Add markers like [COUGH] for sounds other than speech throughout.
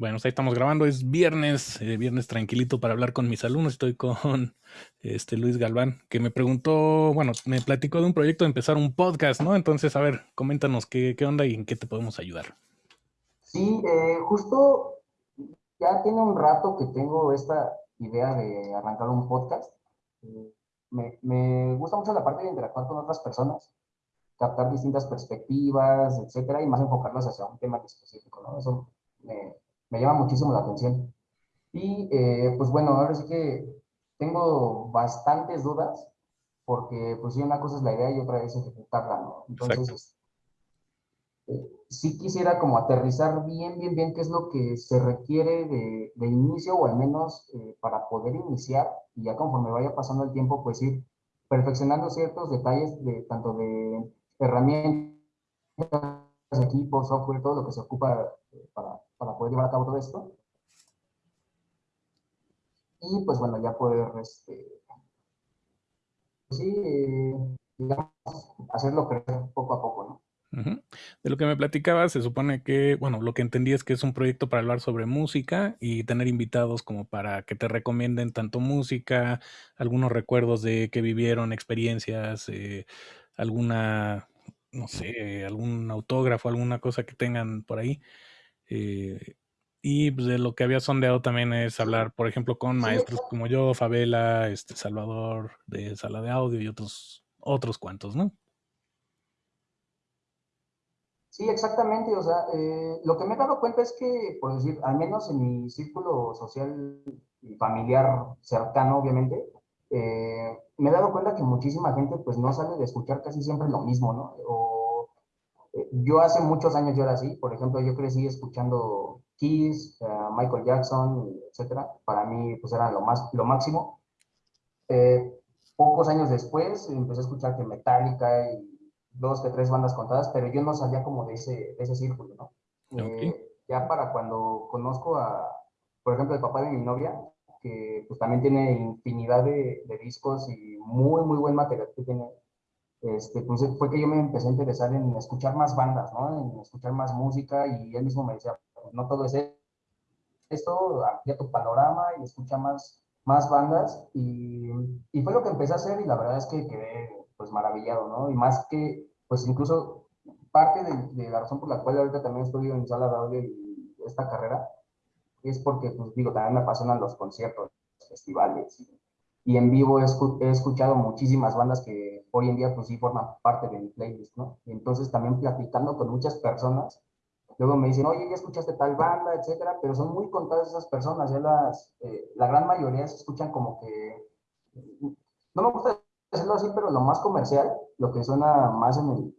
Bueno, pues ahí estamos grabando, es viernes, eh, viernes tranquilito para hablar con mis alumnos. Estoy con [LAUGHS] este Luis Galván, que me preguntó, bueno, me platicó de un proyecto de empezar un podcast, ¿no? Entonces, a ver, coméntanos qué, qué onda y en qué te podemos ayudar. Sí, eh, justo ya tiene un rato que tengo esta idea de arrancar un podcast. Me, me gusta mucho la parte de interactuar con otras personas, captar distintas perspectivas, etcétera, y más enfocarlas hacia un tema específico, ¿no? Eso me, me llama muchísimo la atención. Y eh, pues bueno, ahora sí que tengo bastantes dudas, porque pues sí, una cosa es la idea y otra es ejecutarla, ¿no? Entonces, eh, sí quisiera como aterrizar bien, bien, bien qué es lo que se requiere de, de inicio, o al menos eh, para poder iniciar, y ya conforme vaya pasando el tiempo, pues ir perfeccionando ciertos detalles de tanto de herramientas, equipos, software, todo lo que se ocupa para, para poder llevar a cabo todo esto. Y pues bueno, ya poder, este, sí, eh, digamos, hacerlo crecer poco a poco, ¿no? De lo que me platicabas, se supone que, bueno, lo que entendí es que es un proyecto para hablar sobre música y tener invitados como para que te recomienden tanto música, algunos recuerdos de que vivieron, experiencias, eh, alguna, no sé, algún autógrafo, alguna cosa que tengan por ahí. Eh, y pues, de lo que había sondeado también es hablar, por ejemplo, con maestros como yo, Favela, este, Salvador de Sala de Audio y otros, otros cuantos, ¿no? Sí, exactamente. O sea, eh, lo que me he dado cuenta es que, por decir, al menos en mi círculo social y familiar cercano, obviamente, eh, me he dado cuenta que muchísima gente pues no sale de escuchar casi siempre lo mismo, ¿no? Yo hace muchos años yo era así, por ejemplo, yo crecí escuchando Kiss, eh, Michael Jackson, etcétera. Para mí, pues era lo, más, lo máximo. Eh, pocos años después empecé a escuchar que Metallica y dos que tres bandas contadas, pero yo no salía como de ese, de ese círculo, ¿no? Eh, ya para cuando conozco a, por ejemplo, el papá de mi novia, que pues también tiene infinidad de, de discos y muy, muy buen material que tiene este, pues fue que yo me empecé a interesar en escuchar más bandas, ¿no? En escuchar más música y él mismo me decía, no todo es esto, amplía tu panorama y escucha más, más bandas y, y, fue lo que empecé a hacer y la verdad es que quedé pues maravillado, ¿no? Y más que, pues incluso parte de, de la razón por la cual ahorita también estoy en sala de audio y esta carrera es porque, pues digo, también me apasionan los conciertos, los festivales y y en vivo he, escuchado muchísimas bandas que hoy en día pues sí forman parte de mi playlist, ¿no? Y entonces también platicando con muchas personas, luego me dicen, oye, ya escuchaste tal banda, etcétera, pero son muy contadas esas personas, ya las, eh, la gran mayoría se escuchan como que, no me gusta decirlo así, pero lo más comercial, lo que suena más en el,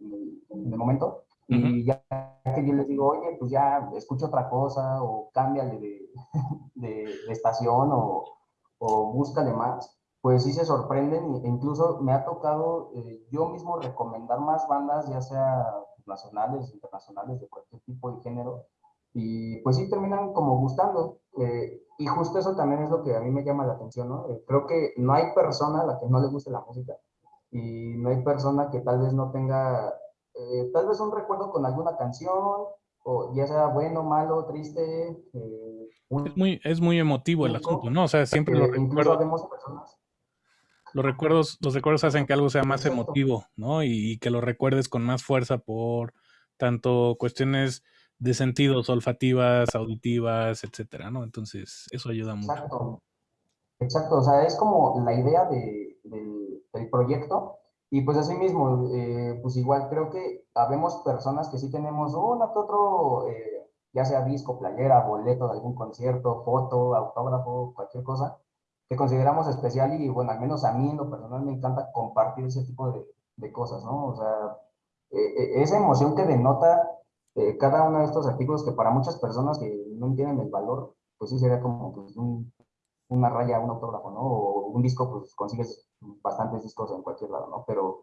en el, momento, y ya que yo les digo, oye, pues ya escucho otra cosa, o cámbiale de, [LAUGHS] de, de estación, o, o búscale más, pues sí se sorprenden e incluso me ha tocado eh, yo mismo recomendar más bandas, ya sea nacionales, internacionales, de cualquier tipo de género, y pues sí terminan como gustando. Eh, y justo eso también es lo que a mí me llama la atención, ¿no? Eh, creo que no hay persona a la que no le guste la música y no hay persona que tal vez no tenga, tal vez un recuerdo con alguna canción, o ya sea bueno, malo, triste. Es, muy, es muy emotivo el asunto, ¿no? O sea, siempre lo recuerdo. personas los recuerdos, los recuerdos hacen que algo sea más emotivo, ¿no? Y, que lo recuerdes con más fuerza por tanto cuestiones de sentidos olfativas, auditivas, etcétera, ¿no? Entonces, eso ayuda mucho. Exacto. Exacto, o sea, es como la idea de, del, proyecto. Y pues así mismo, eh, pues igual creo que habemos personas que sí tenemos uno que otro, eh, ya sea disco, playera, boleto de algún concierto, foto, autógrafo, cualquier cosa, que consideramos especial y bueno, al menos a mí en lo personal me encanta compartir ese tipo de, de cosas, ¿no? O sea, eh, esa emoción que denota eh, cada uno de estos artículos que para muchas personas que no entienden el valor, pues sí sería como pues, un, una raya, un autógrafo, ¿no? O un disco, pues consigues bastantes discos en cualquier lado, ¿no? Pero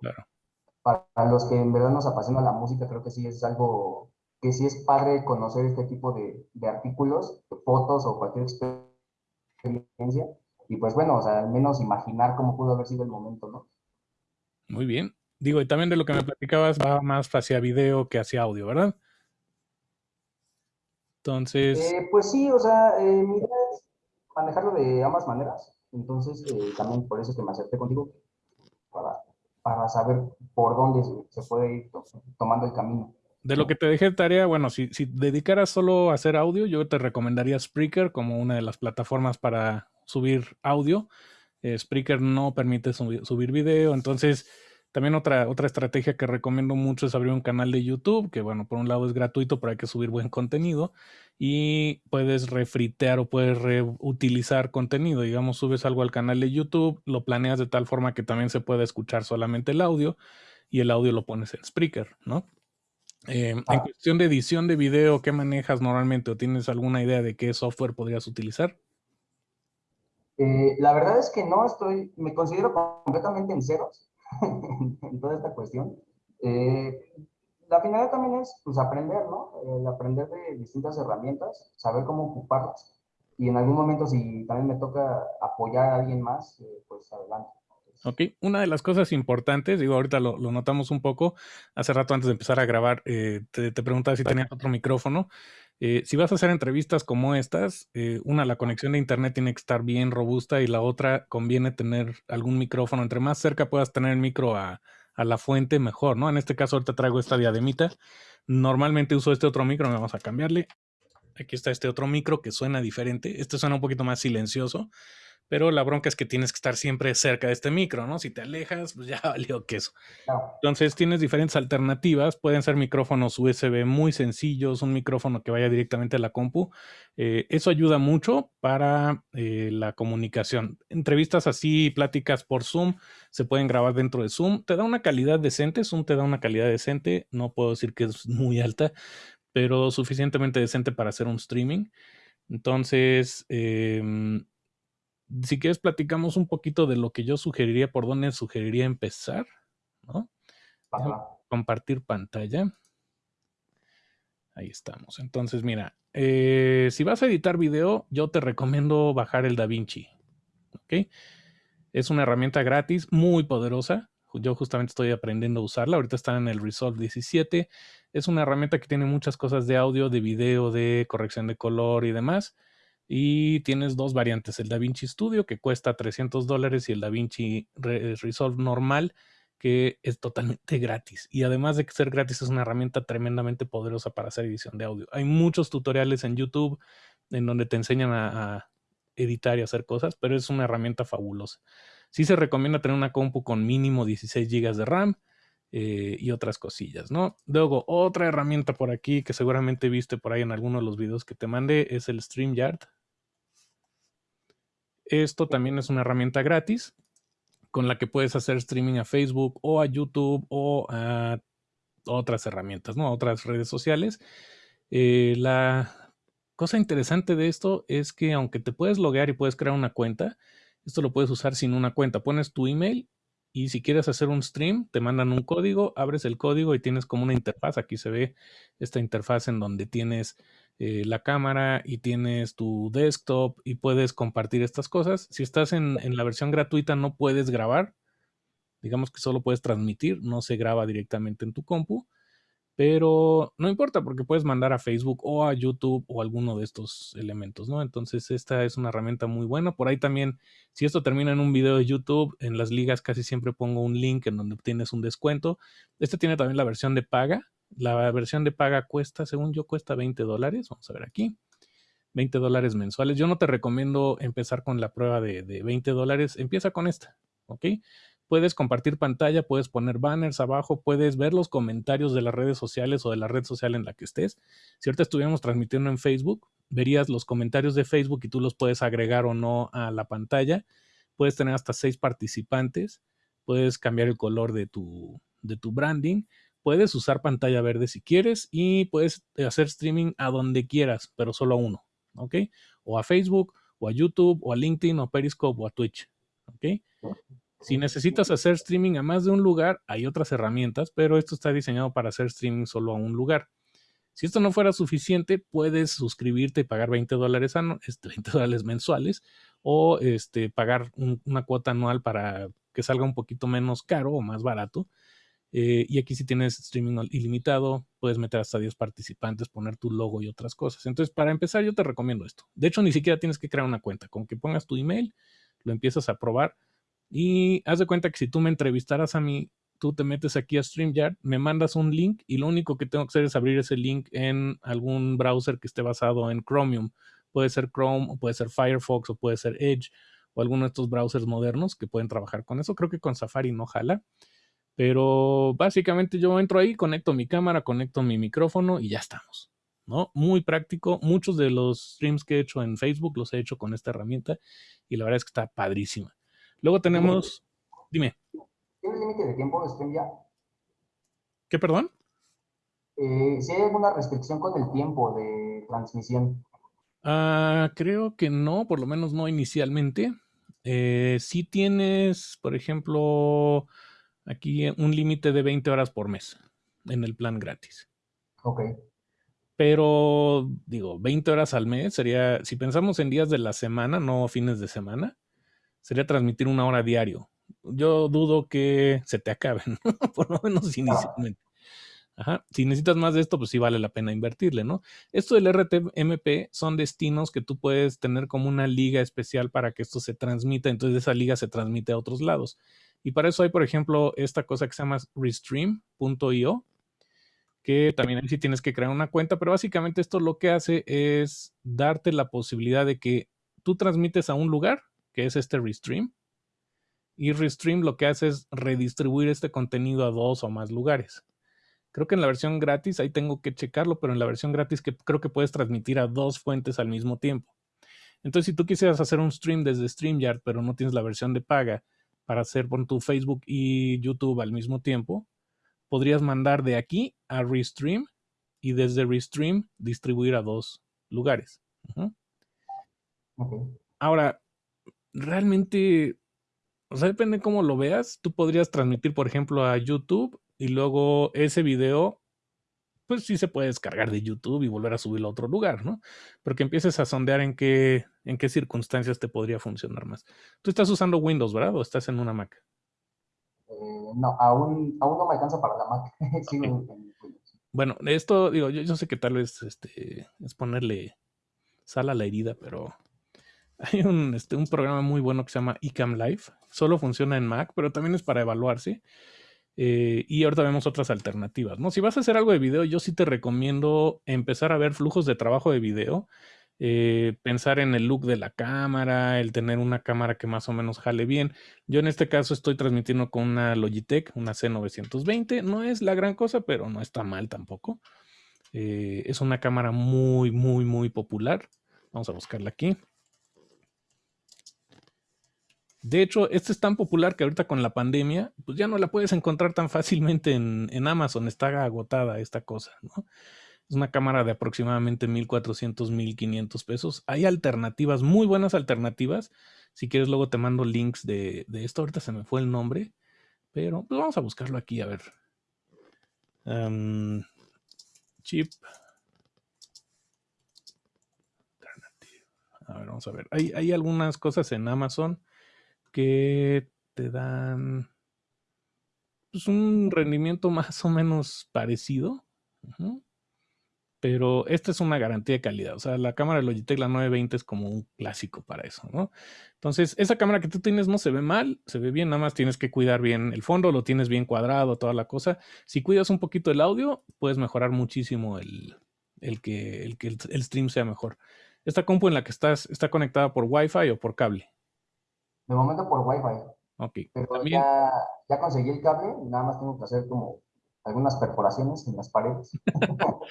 para los que en verdad nos apasiona la música, creo que sí es algo que sí es padre conocer este tipo de, de artículos, de fotos o cualquier experiencia y pues bueno, o sea, al menos imaginar cómo pudo haber sido el momento, ¿no? Muy bien. Digo, y también de lo que me platicabas va más hacia video que hacia audio, ¿verdad? Entonces... Eh, pues sí, o sea, eh, mi idea es manejarlo de ambas maneras. Entonces, eh, también por eso es que me acerqué contigo, para, para saber por dónde se, puede ir tomando el camino. De lo que te dejé de tarea, bueno, si, si dedicaras solo a hacer audio, yo te recomendaría Spreaker como una de las plataformas para subir audio. Spreaker no permite subir, subir video, entonces también otra, otra estrategia que recomiendo mucho es abrir un canal de YouTube, que bueno, por un lado es gratuito, pero hay que subir buen contenido y puedes refritear o puedes reutilizar contenido. Digamos, subes algo al canal de YouTube, lo planeas de tal forma que también se pueda escuchar solamente el audio y el audio lo pones en Spreaker, ¿no? Eh, en ah. cuestión de edición de video, ¿qué manejas normalmente o tienes alguna idea de qué software podrías utilizar? Eh, la verdad es que no estoy, me considero completamente en ceros [LAUGHS] en toda esta cuestión. Eh, la finalidad también es pues, aprender, ¿no? El aprender de distintas herramientas, saber cómo ocuparlas. Y en algún momento, si también me toca apoyar a alguien más, pues adelante. Ok, una de las cosas importantes, digo, ahorita lo, notamos un poco, hace rato antes de empezar a grabar, eh, te, te, preguntaba si tenías otro micrófono. si vas a hacer entrevistas como estas, una, la conexión de internet tiene que estar bien robusta y la otra, conviene tener algún micrófono. Entre más cerca puedas tener el micro a, a la fuente, mejor, ¿no? En este caso, ahorita traigo esta diademita. Normalmente uso este otro micro, vamos a cambiarle. Aquí está este otro micro que suena diferente. Este suena un poquito más silencioso pero la bronca es que tienes que estar siempre cerca de este micro, ¿no? Si te alejas, pues [LAUGHS] ya valió queso. Entonces tienes diferentes alternativas, pueden ser micrófonos USB muy sencillos, un micrófono que vaya directamente a la compu. Eh, eso ayuda mucho para eh, la comunicación. Entrevistas así, pláticas por Zoom, se pueden grabar dentro de Zoom. Te da una calidad decente, Zoom te da una calidad decente, no puedo decir que es muy alta, pero suficientemente decente para hacer un streaming. Entonces, eh, si quieres, platicamos un poquito de lo que yo sugeriría, por dónde sugeriría empezar, ¿no? Compartir pantalla. Ahí estamos. Entonces, mira, eh, si vas a editar video, yo te recomiendo bajar el DaVinci. ¿Ok? Es una herramienta gratis, muy poderosa. Yo justamente estoy aprendiendo a usarla. Ahorita está en el Resolve 17. Es una herramienta que tiene muchas cosas de audio, de video, de corrección de color y demás. Y tienes dos variantes, el DaVinci Studio que cuesta 300 dólares y el DaVinci Resolve normal que es totalmente gratis. Y además de ser gratis es una herramienta tremendamente poderosa para hacer edición de audio. Hay muchos tutoriales en YouTube en donde te enseñan a, editar y hacer cosas, pero es una herramienta fabulosa. Sí se recomienda tener una compu con mínimo 16 GB de RAM eh, y otras cosillas, ¿no? Luego, otra herramienta por aquí que seguramente viste por ahí en alguno de los videos que te mandé es el StreamYard. Esto también es una herramienta gratis con la que puedes hacer streaming a Facebook o a YouTube o a otras herramientas, ¿no? A otras redes sociales. Eh, la cosa interesante de esto es que aunque te puedes loguear y puedes crear una cuenta, esto lo puedes usar sin una cuenta. Pones tu email y si quieres hacer un stream, te mandan un código, abres el código y tienes como una interfaz. Aquí se ve esta interfaz en donde tienes eh, la cámara y tienes tu desktop y puedes compartir estas cosas. Si estás en, en, la versión gratuita no puedes grabar, digamos que solo puedes transmitir, no se graba directamente en tu compu, pero no importa porque puedes mandar a Facebook o a YouTube o alguno de estos elementos, ¿no? Entonces esta es una herramienta muy buena. Por ahí también, si esto termina en un video de YouTube, en las ligas casi siempre pongo un link en donde obtienes un descuento. Este tiene también la versión de paga, la versión de paga cuesta, según yo, cuesta 20 dólares. Vamos a ver aquí. 20 dólares mensuales. Yo no te recomiendo empezar con la prueba de, 20 dólares. Empieza con esta, ¿ok? Puedes compartir pantalla, puedes poner banners abajo, puedes ver los comentarios de las redes sociales o de la red social en la que estés. Si ahorita estuviéramos transmitiendo en Facebook, verías los comentarios de Facebook y tú los puedes agregar o no a la pantalla. Puedes tener hasta seis participantes. Puedes cambiar el color de tu, de tu branding puedes usar pantalla verde si quieres y puedes hacer streaming a donde quieras, pero solo a uno, ¿ok? O a Facebook, o a YouTube, o a LinkedIn, o a Periscope, o a Twitch, ¿ok? Si necesitas hacer streaming a más de un lugar, hay otras herramientas, pero esto está diseñado para hacer streaming solo a un lugar. Si esto no fuera suficiente, puedes suscribirte y pagar 20 dólares, 20 [LAUGHS] este, dólares mensuales o este, pagar una cuota anual para que salga un poquito menos caro o más barato Eh, y aquí si tienes streaming ilimitado, puedes meter hasta 10 participantes, poner tu logo y otras cosas. Entonces, para empezar, yo te recomiendo esto. De hecho, ni siquiera tienes que crear una cuenta. Con que pongas tu email, lo empiezas a probar. Y haz de cuenta que si tú me entrevistaras a mí, tú te metes aquí a StreamYard, me mandas un link y lo único que tengo que hacer es abrir ese link en algún browser que esté basado en Chromium. Puede ser Chrome, o puede ser Firefox, o puede ser Edge, o alguno de estos browsers modernos que pueden trabajar con eso. Creo que con Safari no jala. Pero básicamente yo entro ahí, conecto mi cámara, conecto mi micrófono y ya estamos. ¿no? Muy práctico. Muchos de los streams que he hecho en Facebook los he hecho con esta herramienta y la verdad es que está padrísima. Luego tenemos, dime. ¿Tiene límite de tiempo de stream ya? ¿Qué, perdón? Eh, si hay alguna restricción con el tiempo de transmisión. Ah, creo que no, por lo menos no inicialmente. Eh, si tienes, por ejemplo, Aquí un límite de 20 horas por mes en el plan gratis. Ok. Pero digo, 20 horas al mes sería, si pensamos en días de la semana, no fines de semana, sería transmitir una hora diario. Yo dudo que se te acaben, [LAUGHS] por lo menos inicialmente. Ajá. Si necesitas más de esto, pues sí vale la pena invertirle, ¿no? Esto del RTMP son destinos que tú puedes tener como una liga especial para que esto se transmita, entonces esa liga se transmite a otros lados. Y para eso hay, por ejemplo, esta cosa que se llama restream.io, que también ahí sí tienes que crear una cuenta, pero básicamente esto lo que hace es darte la posibilidad de que tú transmites a un lugar, que es este Restream, y Restream lo que hace es redistribuir este contenido a dos o más lugares. Creo que en la versión gratis, ahí tengo que checarlo, pero en la versión gratis que creo que puedes transmitir a dos fuentes al mismo tiempo. Entonces, si tú quisieras hacer un stream desde StreamYard, pero no tienes la versión de paga, para hacer por tu Facebook y YouTube al mismo tiempo, podrías mandar de aquí a Restream y desde Restream distribuir a dos lugares. Ahora, realmente, o sea, depende cómo lo veas. Tú podrías transmitir, por ejemplo, a YouTube y luego ese video pues sí se puede descargar de YouTube y volver a subirlo a otro lugar, ¿no? Pero que empieces a sondear en qué, en qué circunstancias te podría funcionar más. Tú estás usando Windows, ¿verdad? ¿O estás en una Mac? Eh, no, aún, aún no me alcanza para la Mac. [LAUGHS] bueno, esto, digo, yo, sé que tal vez este, es ponerle sal a la herida, pero hay un, este, un programa muy bueno que se llama eCam Live. Solo funciona en Mac, pero también es para evaluarse. Eh, y ahorita vemos otras alternativas, ¿no? Si vas a hacer algo de video, yo sí te recomiendo empezar a ver flujos de trabajo de video, eh, pensar en el look de la cámara, el tener una cámara que más o menos jale bien. Yo en este caso estoy transmitiendo con una Logitech, una C920, no es la gran cosa, pero no está mal tampoco. Eh, es una cámara muy, muy, muy popular. Vamos a buscarla aquí. De hecho, este es tan popular que ahorita con la pandemia, pues ya no la puedes encontrar tan fácilmente en, Amazon, está agotada esta cosa, ¿no? Es una cámara de aproximadamente 1400, 1500 pesos. Hay alternativas, muy buenas alternativas. Si quieres, luego te mando links de, esto. Ahorita se me fue el nombre, pero pues vamos a buscarlo aquí, a ver. chip. A ver, vamos a ver. Hay, hay algunas cosas en Amazon que te dan pues, un rendimiento [LAUGHS] más o menos parecido. Pero esta es una garantía de calidad. O sea, la cámara de Logitech, la 920, es como un clásico para eso, ¿no? Entonces, esa cámara que tú tienes no se ve mal, se ve bien, nada más tienes que cuidar bien el fondo, lo tienes bien cuadrado, toda la cosa. Si cuidas un poquito el audio, puedes mejorar muchísimo el, que, el, que el stream sea mejor. Esta compu en la que estás está conectada por Wi-Fi o por cable. De momento por Wi-Fi. Ok. Pero ya, ya conseguí el cable, nada más tengo que hacer como algunas perforaciones en las paredes. [LAUGHS]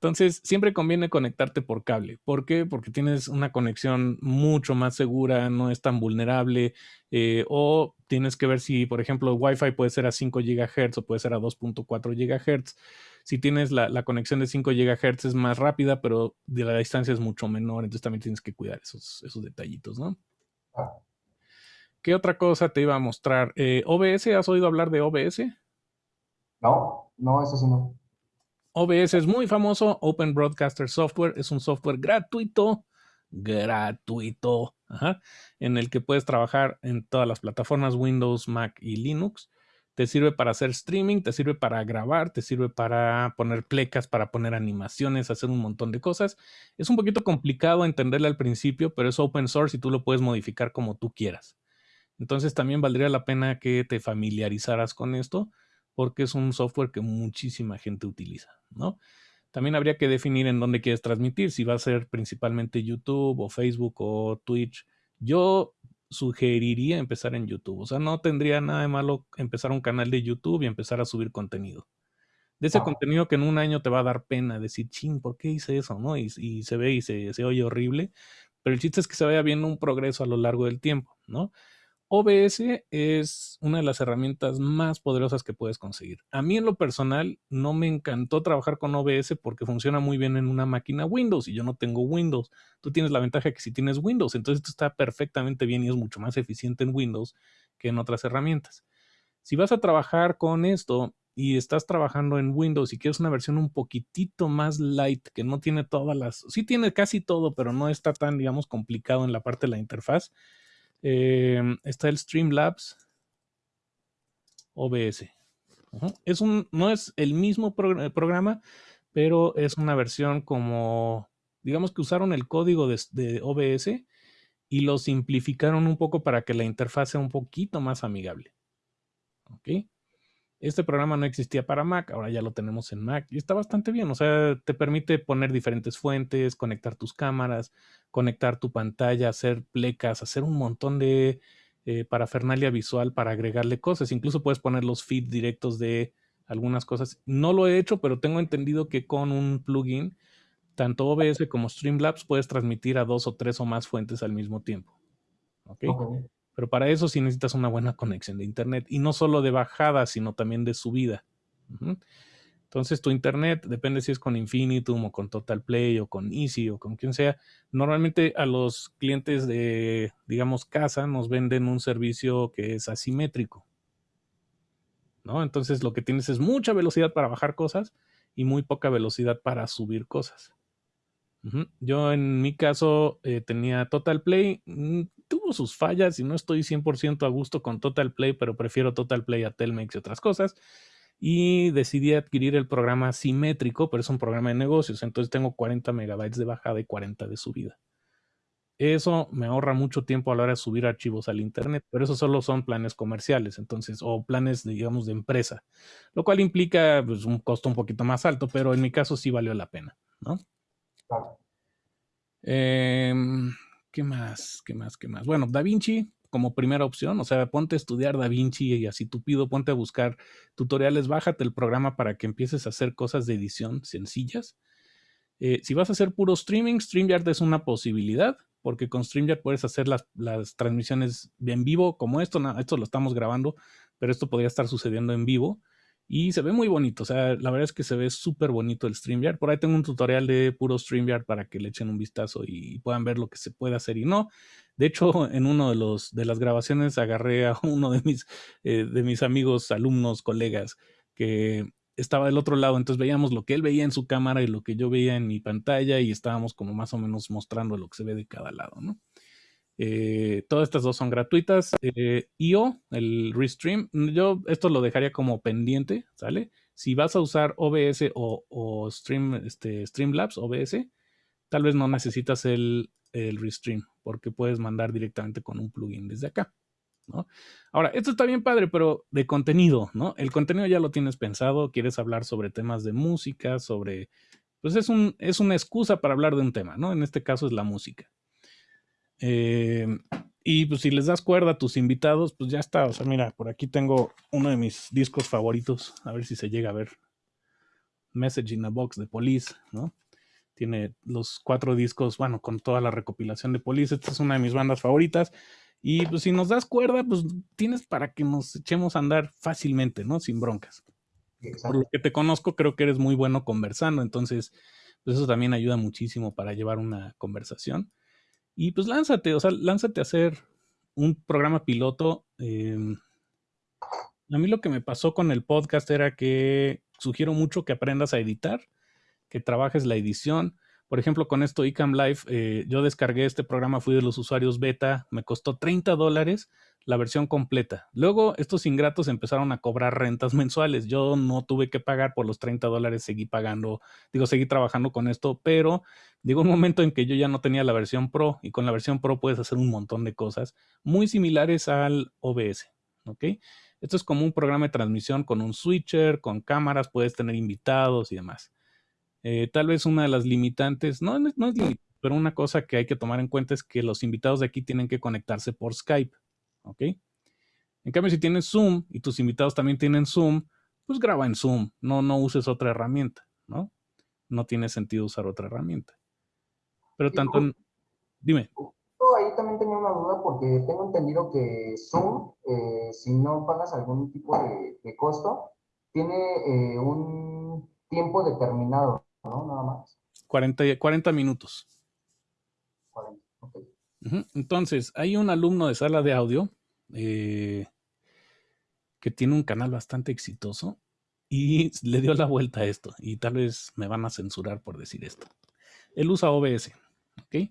Entonces, siempre conviene conectarte por cable. ¿Por qué? Porque tienes una conexión mucho más segura, no es tan vulnerable. Eh, o tienes que ver si, por ejemplo, Wi-Fi puede ser a 5 GHz o puede ser a 2.4 GHz. Si tienes la, conexión de 5 GHz es más rápida, pero de la distancia es mucho menor. Entonces también tienes que cuidar esos, esos detallitos, ¿no? Ah. ¿Qué otra cosa te iba a mostrar? Eh, ¿OBS? ¿Has oído hablar de OBS? No, no, eso sí no. OBS es muy famoso, Open Broadcaster Software, es un software gratuito, gratuito, en el que puedes trabajar en todas las plataformas Windows, Mac y Linux. te sirve para hacer streaming, te sirve para grabar, te sirve para poner plecas, para poner animaciones, hacer un montón de cosas. Es un poquito complicado entenderle al principio, pero es open source y tú lo puedes modificar como tú quieras. Entonces también valdría la pena que te familiarizaras con esto porque es un software que muchísima gente utiliza, ¿no? También habría que definir en dónde quieres transmitir, si va a ser principalmente YouTube o Facebook o Twitch. Yo sugeriría empezar en YouTube. O sea, no tendría nada de malo empezar un canal de YouTube y empezar a subir contenido. De ese contenido que en un año te va a dar pena decir, ching, ¿por qué hice eso? ¿no? Y, se ve y se, se, oye horrible. Pero el chiste es que se vaya viendo un progreso a lo largo del tiempo, ¿no? OBS es una de las herramientas más poderosas que puedes conseguir. A mí en lo personal no me encantó trabajar con OBS porque funciona muy bien en una máquina Windows y yo no tengo Windows. Tú tienes la ventaja que si tienes Windows, entonces esto está perfectamente bien y es mucho más eficiente en Windows que en otras herramientas. Si vas a trabajar con esto y estás trabajando en Windows y quieres una versión un poquitito más light, que no tiene todas las, sí tiene casi todo, pero no está tan, digamos, complicado en la parte de la interfaz, Em, está el Streamlabs OBS. es un, no es el mismo programa, pero es una versión como, digamos que usaron el código de, OBS y lo simplificaron un poco para que la interfaz sea un poquito más amigable. ¿Ok? Este programa no existía para Mac, ahora ya lo tenemos en Mac y está bastante bien. O sea, te permite poner diferentes fuentes, conectar tus cámaras, conectar tu pantalla, hacer plecas, hacer un montón de eh, parafernalia visual para agregarle cosas. Incluso puedes poner los feeds directos de algunas cosas. No lo he hecho, pero tengo entendido que con un plugin, tanto OBS como Streamlabs, puedes transmitir a dos o tres o más fuentes al mismo tiempo. ¿Ok? Pero para eso sí necesitas una buena conexión de internet y no solo de bajada, sino también de subida. Entonces tu internet, depende si es con Infinitum o con Total Play o con Easy o con quien sea, normalmente a los clientes de, digamos, casa nos venden un servicio que es asimétrico. ¿no? Entonces lo que tienes es mucha velocidad para bajar cosas y muy poca velocidad para subir cosas. Yo en mi caso eh, tenía Total Play, mm, tuvo sus fallas y no estoy 100% a gusto con Total Play, pero prefiero Total Play a Telmex y otras cosas. Y decidí adquirir el programa simétrico, pero es un programa de negocios, entonces tengo 40 megabytes de bajada y 40 de subida. Eso me ahorra mucho tiempo a la hora de subir archivos al internet, pero eso solo son planes comerciales, entonces, o planes, digamos, de empresa, lo cual implica pues, un costo un poquito más alto, pero en mi caso sí valió la pena, ¿no? Em, ¿Qué más? ¿Qué más? ¿Qué más? Bueno, Da Vinci como primera opción, o sea, ponte a estudiar Da Vinci y así tú pido, ponte a buscar tutoriales, bájate el programa para que empieces a hacer cosas de edición sencillas. Eh, si vas a hacer puro streaming, StreamYard es una posibilidad, porque con StreamYard puedes hacer las, las transmisiones en vivo, como esto, esto lo estamos grabando, pero esto podría estar sucediendo en vivo. Y se ve muy bonito, o sea, la verdad es que se ve súper bonito el StreamYard. Por ahí tengo un tutorial de puro StreamYard para que le echen un vistazo y puedan ver lo que se puede hacer y no. De hecho, en uno de los de las grabaciones agarré a [LAUGHS] uno de mis, eh, de mis amigos, alumnos, colegas, que estaba del otro lado, entonces veíamos lo que él veía en su cámara y lo que yo veía en mi pantalla y estábamos como más o menos mostrando lo que se ve de cada lado, ¿no? Eh, todas estas dos son gratuitas. Eh, IO, el Restream, yo esto lo dejaría como pendiente, ¿sale? Si vas a usar OBS o, Stream, este, Streamlabs, OBS, tal vez no necesitas el, el Restream, porque puedes mandar directamente con un plugin desde acá. ¿no? Ahora, esto está bien padre, pero de contenido, ¿no? El contenido ya lo tienes pensado, quieres hablar sobre temas de música, sobre, pues es, un, es una excusa para hablar de un tema, ¿no? En este caso es la música. Eh, y pues si les das cuerda a tus invitados, pues ya está. O sea, mira, por aquí tengo uno de mis discos favoritos. A ver si se llega a ver. Message in a Box de Police, ¿no? Tiene los cuatro discos, bueno, con toda la recopilación de Police. Esta es una de mis bandas favoritas. Y pues si nos das cuerda, pues tienes para que nos echemos a andar fácilmente, ¿no? Sin broncas. Por lo que te conozco, creo que eres muy bueno conversando. Entonces, pues eso también ayuda muchísimo para llevar una conversación. Y pues lánzate, o sea, lánzate a hacer un programa piloto. Em, a mí lo que me pasó con el podcast era que sugiero mucho que aprendas a editar, que trabajes la edición, Por ejemplo, con esto iCam Live, eh, yo descargué este programa, fui de los usuarios beta, me costó 30 dólares la versión completa. Luego, estos ingratos empezaron a cobrar rentas [LAUGHS] mensuales. Yo no tuve que pagar por los 30 dólares, seguí pagando, digo, seguí trabajando con esto, pero llegó un momento en que yo ya no tenía la versión Pro y con la versión Pro puedes hacer un montón de cosas muy similares al OBS, ¿ok? Esto es como un programa de transmisión con un switcher, con cámaras, puedes tener invitados y demás. Eh, tal vez una de las limitantes, no, no es limitante, pero una cosa que hay que tomar en cuenta es que los invitados de aquí tienen que conectarse por Skype. ¿Ok? En cambio, si tienes Zoom y tus invitados también tienen Zoom, pues graba en Zoom, no, no uses otra herramienta, ¿no? No tiene sentido usar otra herramienta. Pero tanto, dime. Ahí también tenía una duda porque tengo entendido que Zoom, eh, si no pagas algún tipo de, costo, tiene eh, un tiempo determinado, ¿no? Nada más. 40, 40 minutos. 40, ok. Entonces, hay un alumno de sala de audio eh, que tiene un canal bastante exitoso y le dio la vuelta a esto. Y tal vez me van a censurar por decir esto. Él usa OBS, ¿ok?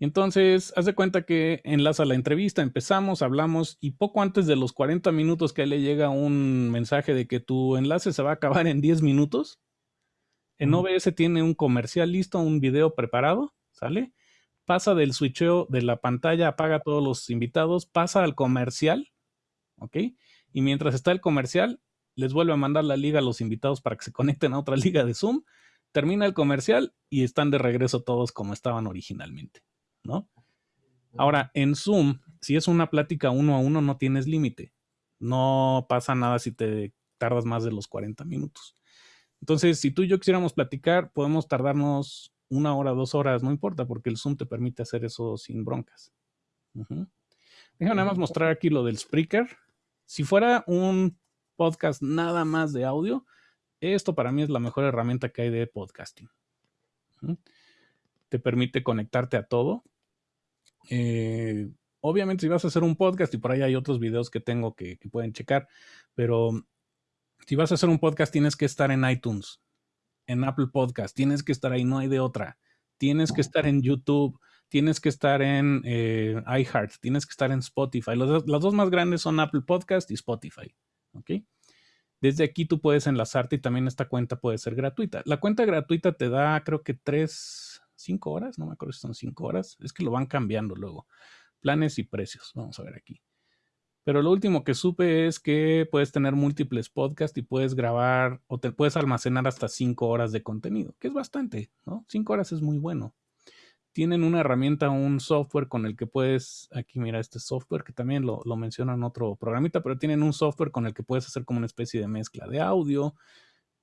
Entonces, haz de cuenta que enlaza la entrevista, empezamos, hablamos y poco antes de los 40 minutos que le llega un mensaje de que tu enlace se va a acabar en 10 minutos, en OBS tiene un comercial listo, un video preparado, ¿sale? pasa del switcheo de la pantalla, apaga a todos los invitados, pasa al comercial, ¿ok? Y mientras está el comercial, les vuelve a mandar la liga a los invitados para que se [LAUGHS] conecten a otra liga de Zoom, termina el comercial y están de regreso todos como estaban originalmente, ¿no? Ahora, en Zoom, si es una plática uno a uno, no tienes límite. No pasa nada si te tardas más de los 40 minutos. Entonces, si tú y yo quisiéramos platicar, podemos tardarnos una hora, dos horas, no importa, porque el Zoom te permite hacer eso sin broncas. Déjame nada más mostrar aquí lo del Spreaker. Si fuera un podcast nada más de audio, esto para mí es la mejor herramienta que hay de podcasting. Te permite conectarte a todo. Eh, obviamente si vas a hacer un podcast y por ahí hay otros videos que tengo que, que pueden checar, pero si vas a hacer un podcast tienes que estar en iTunes en Apple Podcast, tienes que estar ahí, no hay de otra. Tienes que estar en YouTube, tienes que estar en eh, iHeart, tienes que estar en Spotify. Los, las dos más grandes son Apple Podcast y Spotify. ¿Ok? Desde aquí tú puedes enlazarte y también esta cuenta puede ser gratuita. La cuenta gratuita te da, creo que tres, cinco horas, no me acuerdo si son cinco horas. Es que lo van cambiando luego. Planes y precios. Vamos a ver aquí. Pero lo último que supe es que puedes tener múltiples podcasts y puedes grabar o te puedes almacenar hasta cinco horas de contenido, que es bastante, ¿no? Cinco horas es muy bueno. Tienen una herramienta, un software con el que puedes, aquí mira este software que también lo, lo mencionan en otro programita, pero tienen un software con el que puedes hacer como una especie de mezcla de audio,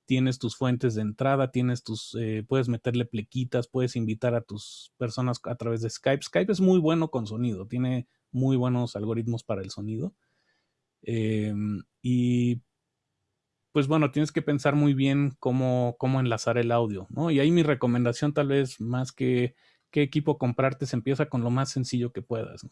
tienes tus fuentes de entrada, tienes tus, eh, puedes meterle plequitas, puedes invitar a tus personas a través de Skype. Skype es muy bueno con sonido, tiene muy buenos algoritmos para el sonido. Em, y pues bueno, tienes que pensar muy bien cómo, cómo enlazar el audio, ¿no? Y ahí mi recomendación tal vez más que qué equipo comprarte, se empieza con lo más sencillo que puedas.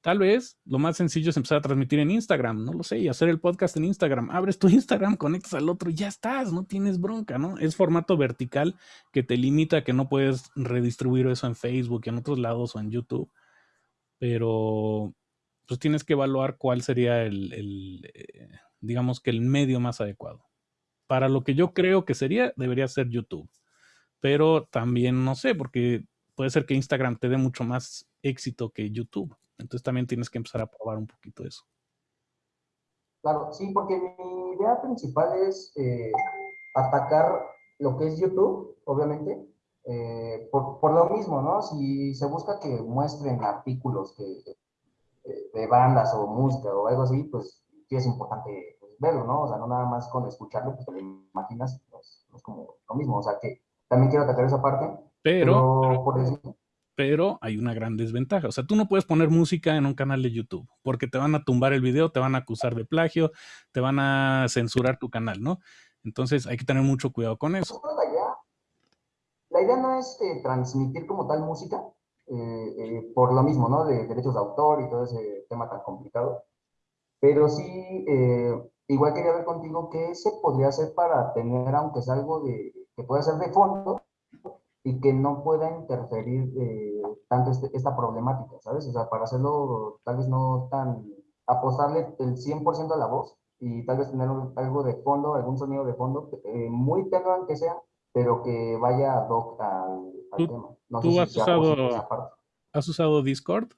Tal vez lo más sencillo es empezar a transmitir en Instagram, no lo sé, y hacer el podcast en Instagram. Abres tu Instagram, conectas al otro y ya estás, no tienes bronca, ¿no? Es formato vertical que te limita que no puedes redistribuir eso en Facebook, en otros lados o en YouTube pero pues tienes que evaluar cuál sería el, eh, digamos que el medio más adecuado. Para lo que yo creo que sería, debería ser YouTube. Pero también no sé, porque puede ser que Instagram te dé mucho más éxito que YouTube. Entonces también tienes que empezar a probar un poquito eso. Claro, sí, porque mi idea principal es eh, atacar lo que es YouTube, obviamente, eh, por, por, lo mismo, ¿no? Si se busca que muestren artículos que, de bandas o música o algo así, pues sí es importante pues, verlo, ¿no? O sea, no nada más con escucharlo, pues te lo imaginas, pues, es como lo mismo, o sea, que también quiero atacar esa parte. Pero, pero, hay una gran desventaja. O sea, tú no puedes poner música en un canal de YouTube porque te van a tumbar el video, te van a acusar de plagio, te van a censurar tu canal, ¿no? Entonces hay que tener mucho cuidado con eso. La idea no es eh, transmitir como tal música, eh, eh, por lo mismo, ¿no? De derechos de autor y todo ese tema tan complicado. Pero sí, igual quería ver contigo qué se podría hacer para tener, aunque sea algo de, que pueda ser de fondo, y que no pueda interferir eh, tanto este, esta problemática, ¿sabes? O sea, para hacerlo tal vez no tan, apostarle el 100% a la voz y tal vez tener algo de fondo, algún sonido de fondo, eh, muy tenue que sea, pero que vaya ad hoc al, tema. No ¿tú has, usado, has usado Discord?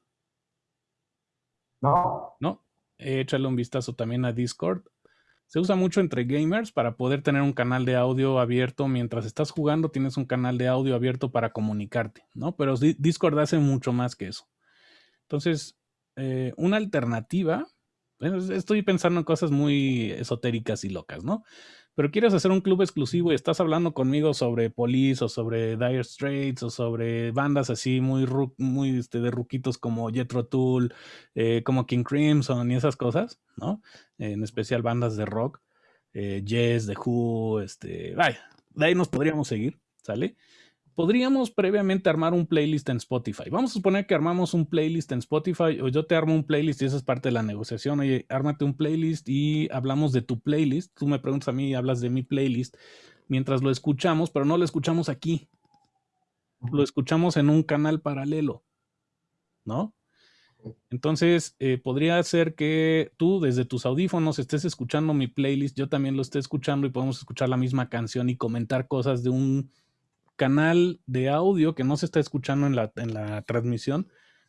No. No, échale un vistazo también a Discord. Se usa mucho entre gamers para poder tener un canal de audio abierto. Mientras estás jugando, tienes un canal de audio abierto para comunicarte, ¿no? Pero Discord hace mucho más que eso. Entonces, eh, una alternativa, estoy pensando en cosas muy esotéricas y locas, ¿no? Pero quieres hacer un club exclusivo y estás hablando conmigo sobre Police o sobre Dire Straits o sobre bandas así muy, muy este, de ruquitos como Jethro Tull, eh, como King Crimson y esas cosas, ¿no? En especial bandas de rock, eh, Yes, The Who, este, vaya, de ahí nos podríamos seguir, ¿sale? Podríamos previamente armar un playlist en Spotify. Vamos a suponer que armamos un playlist en Spotify o yo te armo un playlist y esa es parte de la negociación. Oye, ármate un playlist y hablamos de tu playlist. Tú me preguntas a mí y hablas de mi playlist mientras lo escuchamos, pero no lo escuchamos aquí. Lo escuchamos en un canal paralelo, ¿no? Entonces, eh, podría ser que tú desde tus audífonos estés escuchando mi playlist, yo también lo esté escuchando y podemos escuchar la misma canción y comentar cosas de un canal de audio que no se está escuchando en la, en la transmisión,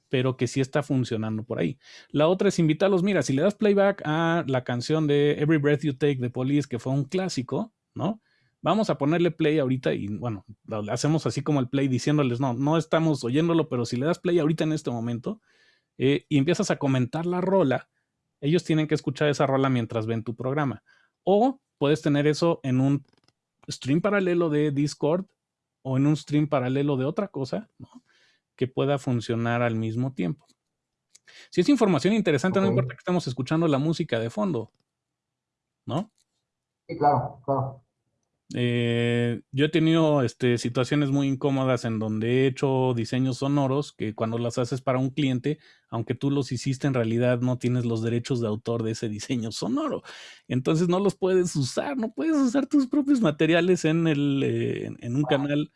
pero que sí está funcionando por ahí. La otra es invitarlos, mira, si le das playback a la canción de Every Breath You Take de Police, que fue un clásico, ¿no? Vamos a ponerle play ahorita y bueno, hacemos así como el play diciéndoles, no, no estamos oyéndolo, pero si le das play ahorita en este momento eh, y empiezas a comentar la rola, ellos tienen que escuchar esa rola mientras ven tu programa. O puedes tener eso en un stream paralelo de Discord o en un stream paralelo de otra cosa, que pueda funcionar al mismo tiempo. Si es información interesante, no importa que estemos escuchando la música de fondo, ¿no? Sí, claro, claro. Eh, yo he tenido este, situaciones muy incómodas en donde he hecho diseños sonoros que cuando las haces para un cliente, aunque tú los hiciste, en realidad no tienes los derechos de autor de ese [LAUGHS] diseño sonoro. Entonces no los puedes usar, no puedes usar tus propios materiales en, el, eh, en un canal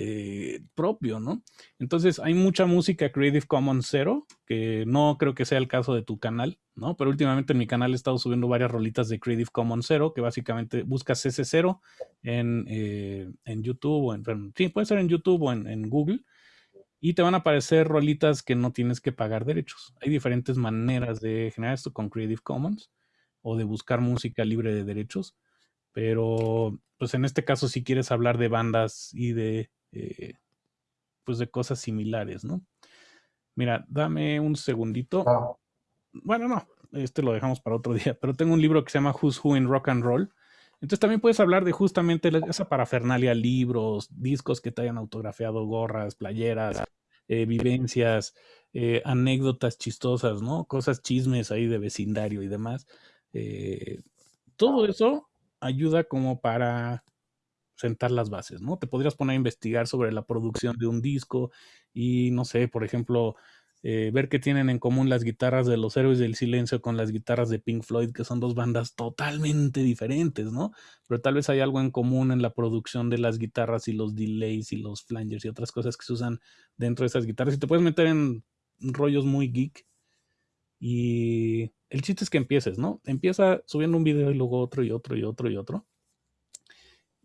eh, propio, ¿no? Entonces hay mucha música Creative Commons cero, que no creo que sea el caso de tu canal, ¿no? Pero últimamente en mi canal he estado subiendo varias rolitas de Creative Commons cero, que básicamente buscas ese cero en, eh, en YouTube o en, sí, puede ser en YouTube o en, en Google y te van a aparecer rolitas que no tienes que pagar derechos. Hay diferentes maneras de generar esto con Creative Commons o de buscar música libre de derechos, pero pues en este caso si quieres hablar de bandas y de eh, pues de cosas similares, ¿no? Mira, dame un segundito. Bueno, no, este lo dejamos para otro [LAUGHS] día, pero tengo un libro que se llama Who's Who in Rock and Roll. Entonces también puedes hablar de justamente esa parafernalia, libros, discos que te hayan autografiado, gorras, playeras, eh, vivencias, eh, anécdotas chistosas, ¿no? Cosas chismes ahí de vecindario y demás. todo eso ayuda como para sentar las bases, ¿no? Te podrías poner a investigar sobre la producción de un disco y, no sé, por ejemplo, eh, ver qué tienen en común las guitarras de los Héroes del Silencio con las guitarras de Pink Floyd, que son dos bandas totalmente diferentes, ¿no? Pero tal vez hay algo en común en la producción de las guitarras y los delays y los flangers y otras cosas que se usan dentro de esas guitarras. Y te puedes meter en rollos muy geek. Y el chiste es que empieces, ¿no? Empieza subiendo un video y luego otro y otro y otro y otro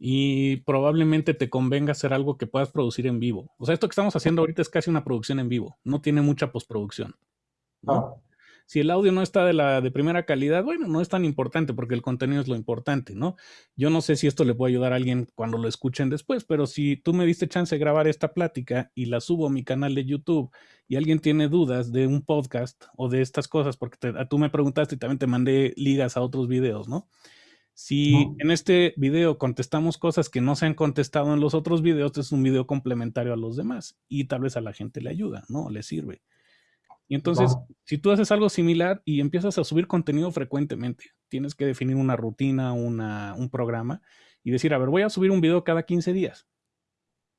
y probablemente te convenga hacer algo que puedas producir en vivo. O sea, esto que estamos haciendo ahorita es casi una producción en vivo, no tiene mucha postproducción. ¿no? Si el audio no está de la de primera calidad, bueno, no es tan importante porque el contenido es lo importante, ¿no? Yo no sé si esto le puede ayudar a alguien cuando lo escuchen después, pero si tú me diste chance de grabar esta plática y la subo a mi canal de YouTube y alguien tiene dudas de un podcast o de estas cosas, porque tú me preguntaste y también te mandé ligas a otros videos, ¿no? Si en este video contestamos cosas que no se han contestado en los otros videos, es un video complementario a los demás y tal vez a la gente le ayuda, ¿no? Le sirve. Y entonces, si tú haces algo similar y empiezas a subir contenido frecuentemente, tienes que definir una rutina, un programa y decir, a ver, voy a subir un video cada 15 días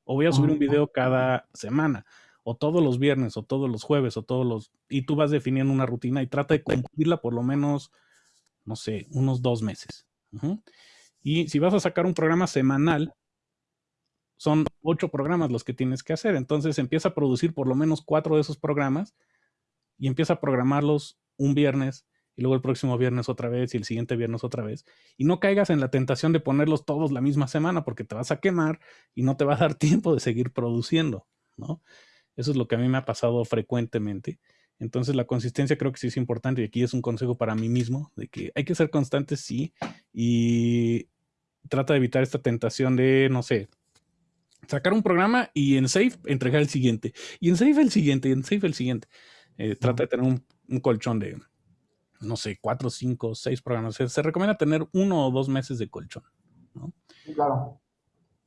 o voy a subir un video cada semana o todos los viernes o todos los jueves o todos los... Y tú vas definiendo una rutina y trata de cumplirla por lo menos, no sé, unos dos meses. Y si vas a sacar un programa semanal, son ocho programas los que tienes que hacer. Entonces empieza a producir por lo menos cuatro de esos programas y empieza a programarlos un viernes y luego el próximo viernes otra vez y el siguiente viernes otra vez. Y no caigas en la tentación de ponerlos todos la misma semana porque te vas a quemar y no te va a dar [LAUGHS] tiempo de seguir produciendo, ¿no? Eso es lo que a mí me ha pasado frecuentemente. Entonces la consistencia creo que sí es importante y aquí es un consejo para mí mismo de que hay que ser constantes, sí, y trata de evitar esta tentación de, no sé, sacar un programa y en Safe entregar el siguiente, y en Safe el siguiente, y en Safe el siguiente. Eh, trata de tener un, colchón de, no sé, cuatro, cinco, seis programas. Se, recomienda tener uno o dos meses de colchón. ¿no? claro.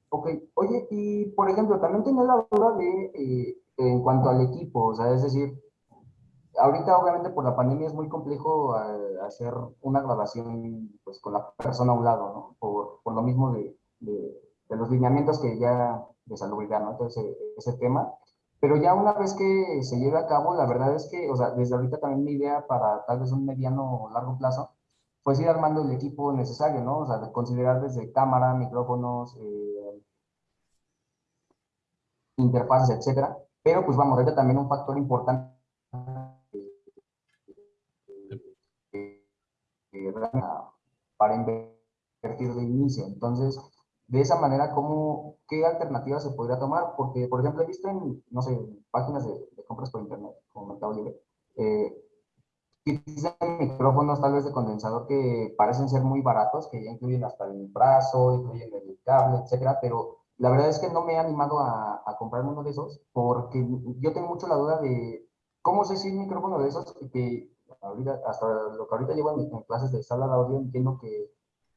Ok, oye, y por ejemplo, también tenía la duda de, eh, en cuanto al equipo, o sea, es decir, ahorita obviamente por la pandemia es muy complejo eh, hacer una grabación pues con la persona a un lado, ¿no? Por, por lo mismo de, de, los lineamientos que ya de salubridad, ¿no? Entonces ese tema. Pero ya una vez que se lleve a cabo, la verdad es que, o sea, desde ahorita también mi idea para tal vez un mediano o largo plazo, pues ir armando el equipo necesario, ¿no? O sea, de considerar desde cámara, micrófonos, eh, interfaces, etcétera. Pero pues vamos, ahorita también un factor importante para invertir de inicio. Entonces, de esa manera, ¿cómo, ¿qué alternativas se podría tomar? Porque, por ejemplo, he visto en, no sé, páginas de, compras por internet, como Mercado Libre, eh, micrófonos tal vez de condensador que parecen ser muy baratos, que ya incluyen hasta el brazo, incluyen el cable, etcétera, pero la verdad es que no me he animado a, a comprarme uno de esos porque yo tengo mucho la duda de cómo sé si un micrófono de esos que ahorita, hasta lo que ahorita llevo en, clases de sala de audio, entiendo que,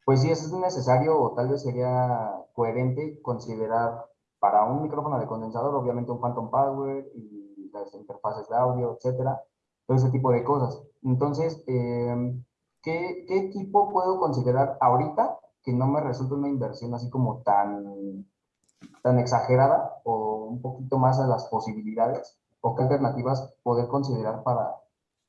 pues sí, es necesario o tal vez sería coherente considerar para un micrófono de condensador, obviamente un Phantom Power y las interfaces de audio, etcétera, todo ese tipo de cosas. Entonces, em, ¿qué, ¿qué equipo puedo considerar ahorita que no me resulte una inversión así como tan, tan exagerada o un poquito más a las posibilidades? ¿O qué alternativas poder considerar para,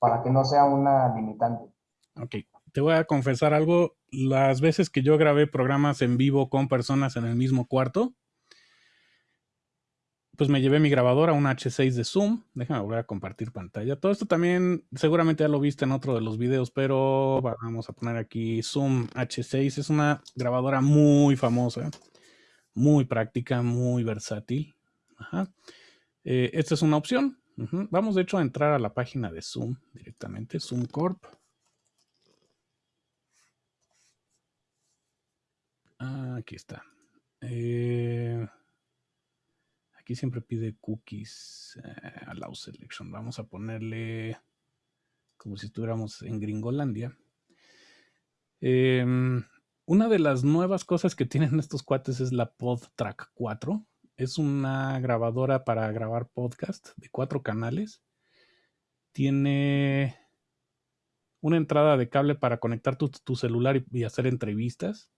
para que no sea una limitante. Ok, te voy a confesar algo. Las veces que yo grabé programas en vivo con personas en el mismo cuarto, pues me llevé mi grabadora, un H6 de Zoom. Déjame volver a compartir pantalla. Todo esto también seguramente ya lo viste en otro de los videos, pero vamos a poner aquí Zoom H6. Es una grabadora muy famosa, muy práctica, muy versátil. Eh, esta es una opción. Vamos de hecho a entrar a la página de Zoom directamente, Zoom Corp. Ah, aquí está. Eh, aquí siempre pide cookies, eh, allow selection. Vamos a ponerle como si estuviéramos en Gringolandia. Em, una de las nuevas cosas que tienen estos cuates es la PodTrack 4 es una grabadora para grabar podcast de cuatro canales. Tiene una entrada de cable para conectar tu, celular y, hacer entrevistas.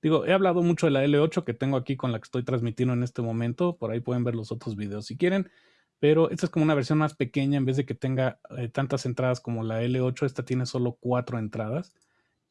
Digo, he hablado mucho de la L8 que tengo aquí con la que estoy transmitiendo en este momento. Por ahí pueden ver los otros videos si quieren. Pero esta es como una versión más pequeña. En vez de que tenga eh, tantas entradas como la L8, esta tiene solo cuatro entradas.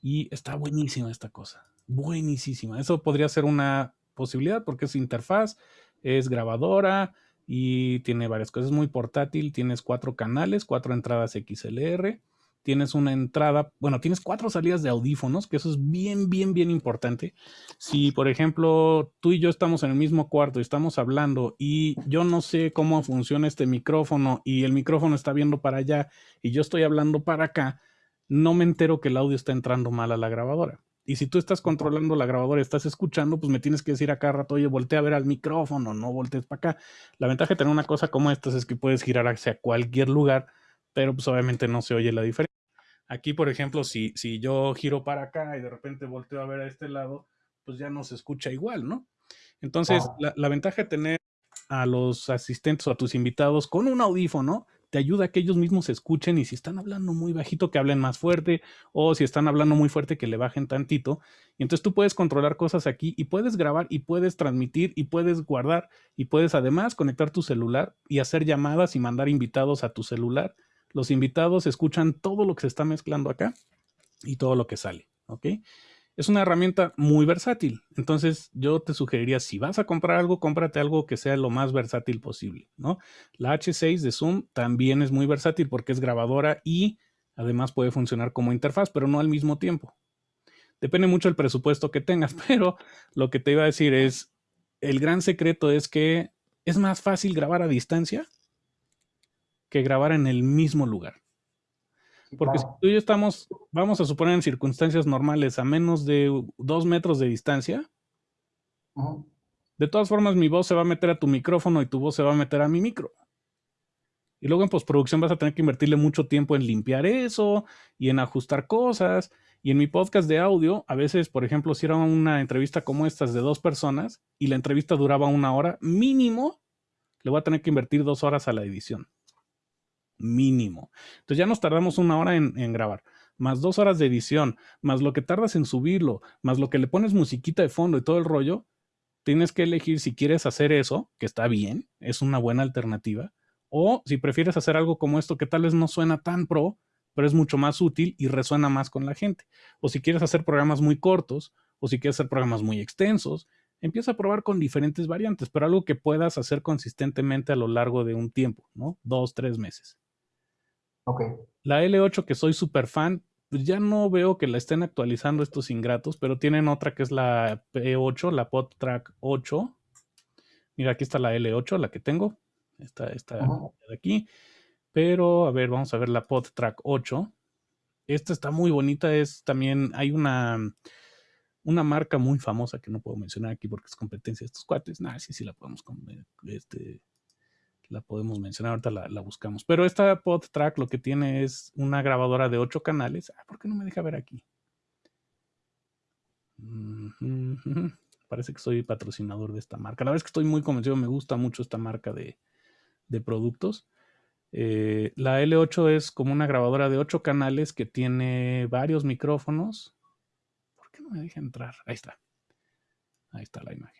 Y está buenísima esta cosa. Buenísima. Eso podría ser una posibilidad porque es interfaz, es grabadora y tiene varias cosas. Es muy portátil, tienes cuatro canales, cuatro entradas XLR, tienes una entrada, bueno, tienes cuatro salidas de audífonos, que eso es bien, bien, bien importante. Si, por ejemplo, tú y yo estamos en el mismo cuarto y estamos hablando y yo no sé cómo funciona este micrófono y el micrófono está viendo para allá y yo estoy hablando para acá, no me entero que el audio está entrando mal a la grabadora. Y si tú estás controlando la grabadora y estás escuchando, pues me tienes que decir a cada rato, oye, voltea a ver al micrófono, no voltees para acá. La ventaja de tener una cosa como esta es que puedes girar hacia cualquier lugar, pero pues obviamente no se oye la diferencia. Aquí, por ejemplo, si, si yo giro para acá y de repente volteo a ver a este lado, pues ya no se escucha igual, ¿no? Entonces, la, la ventaja de tener a los asistentes o a tus invitados con un audífono te ayuda a que ellos mismos escuchen y si están hablando muy bajito que hablen más fuerte o si están hablando muy fuerte que le bajen tantito. Y entonces tú puedes controlar cosas aquí y puedes grabar y puedes transmitir y puedes guardar y puedes además conectar tu celular y hacer llamadas y mandar invitados a tu celular. Los invitados escuchan todo lo que se está mezclando acá y todo lo que sale. Es una herramienta muy versátil. Entonces, yo te sugeriría, si vas a comprar algo, cómprate algo que sea lo más versátil posible, ¿no? La H6 de Zoom también es muy versátil porque es grabadora y además puede funcionar como interfaz, pero no al mismo tiempo. Depende mucho del presupuesto que tengas, [LAUGHS] pero lo que te iba a decir es, el gran secreto es que es más fácil grabar a distancia que grabar en el mismo lugar. Porque si tú y yo estamos, vamos a suponer en circunstancias normales, a menos de dos metros de distancia, de todas formas mi voz se va a meter a tu micrófono y tu voz se va a meter a mi micro. Y luego en postproducción vas a tener que invertirle mucho tiempo en limpiar eso y en ajustar cosas. Y en mi podcast de audio, a veces, por ejemplo, si era una entrevista como estas de dos personas y la entrevista duraba una hora, mínimo, le voy a tener que invertir dos horas a la edición mínimo. Entonces ya nos tardamos una hora en, grabar, más dos horas de edición, más lo que tardas en subirlo, más lo que le pones musiquita de fondo y todo el rollo, tienes que elegir si quieres hacer eso, que está bien, es una buena alternativa, o si prefieres hacer algo como esto que tal vez no suena tan pro, pero es mucho más útil y resuena más con la gente. O si quieres hacer programas muy cortos, o si quieres hacer programas muy extensos, empieza a probar con diferentes variantes, pero algo que puedas hacer consistentemente a lo largo de un tiempo, ¿no? Dos, tres meses. La L8, que soy súper fan, pues ya no veo que la estén actualizando estos ingratos, pero tienen otra que es la P8, la PodTrack 8. Mira, aquí está la L8, la que tengo. Esta, esta de aquí. Pero, a ver, vamos a ver la PodTrack 8. Esta está muy bonita. Es también, hay una, una marca muy famosa que no puedo mencionar aquí porque es competencia de estos cuates. Nah, sí, sí la podemos este, la podemos mencionar, ahorita la, buscamos. Pero esta PodTrack lo que tiene es una grabadora de 8 canales. Ah, ¿por qué no me deja ver aquí? Parece que soy patrocinador de esta marca. La verdad es que estoy muy convencido, me gusta mucho esta marca de, productos. Eh, la L8 es como una grabadora de 8 canales que tiene varios micrófonos. ¿Por qué no me deja entrar? Ahí está. Ahí está la imagen.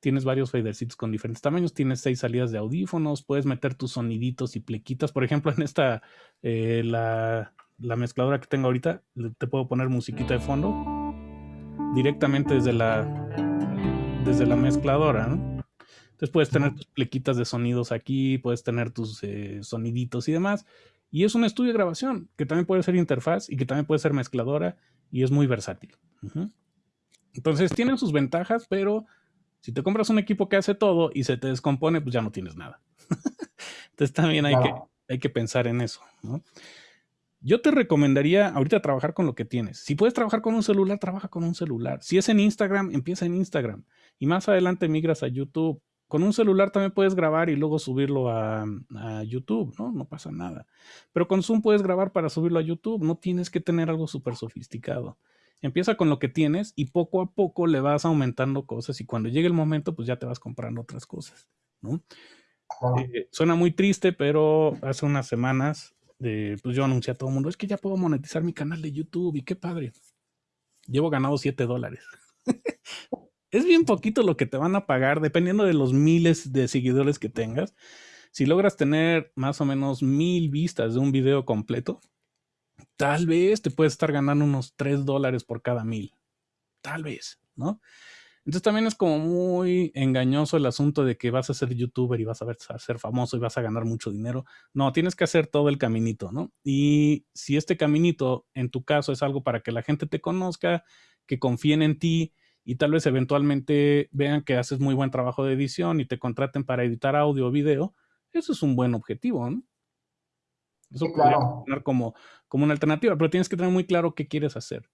Tienes varios fadercitos con diferentes tamaños, tienes seis salidas de audífonos, puedes meter tus soniditos y plequitas. Por ejemplo, en esta, eh, la, mezcladora que tengo ahorita, te puedo poner musiquita de fondo directamente desde la, desde la mezcladora, Entonces puedes tener tus plequitas de sonidos aquí, puedes tener tus eh, soniditos y demás. Y es un estudio de grabación que también puede ser interfaz y que también puede ser mezcladora y es muy versátil. Entonces tienen sus ventajas, pero si te compras un equipo que hace todo y se te descompone, pues ya no tienes nada. [LAUGHS] Entonces también hay, que, hay que pensar en eso. Yo te recomendaría ahorita trabajar con lo que tienes. Si puedes trabajar con un celular, trabaja con un celular. Si es en Instagram, empieza en Instagram. Y más adelante migras a YouTube. Con un celular también puedes grabar y luego subirlo a, a, YouTube, ¿no? No pasa nada. Pero con Zoom puedes grabar para subirlo a YouTube. No tienes que tener algo súper sofisticado. Empieza con lo que tienes y poco a poco le vas aumentando cosas y cuando llegue el momento, pues ya te vas comprando otras cosas, ¿no? Eh, suena muy triste, pero hace unas semanas eh, pues yo anuncié a todo el mundo, es que ya puedo monetizar mi canal de YouTube y qué padre. Llevo ganado 7 dólares. [LAUGHS] es bien poquito lo que te van a pagar, dependiendo de los miles de seguidores que tengas. Si logras tener más o menos mil vistas de un video completo, tal vez te puedes estar ganando unos 3 dólares por cada mil. Tal vez, ¿no? Entonces también es como muy engañoso el asunto de que vas a ser youtuber y vas a, ver, a ser famoso y vas a ganar mucho dinero. No, tienes que hacer todo el caminito, ¿no? Y si este caminito en tu caso es algo para que la gente te conozca, que confíen en ti y tal vez eventualmente vean que haces muy buen trabajo de edición y te contraten para editar audio o video, eso es un buen objetivo, ¿no? Eso sí, claro. como, como una alternativa, pero tienes que tener muy claro qué quieres hacer.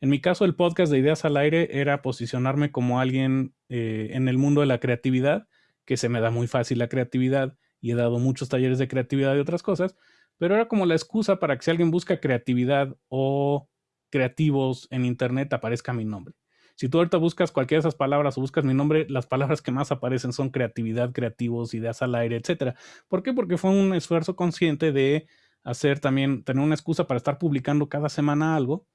En mi caso, el podcast de Ideas al Aire era posicionarme como alguien eh, en el mundo de la creatividad, que se me da muy fácil la creatividad y he dado muchos talleres de creatividad y otras cosas, pero era como la excusa para que si alguien busca creatividad o creativos en Internet aparezca mi nombre. Si tú ahorita buscas cualquiera de esas palabras o buscas mi nombre, las palabras que más aparecen son creatividad, creativos, ideas al aire, etcétera. ¿Por qué? Porque fue un esfuerzo consciente de hacer también, tener una excusa para estar publicando cada semana algo.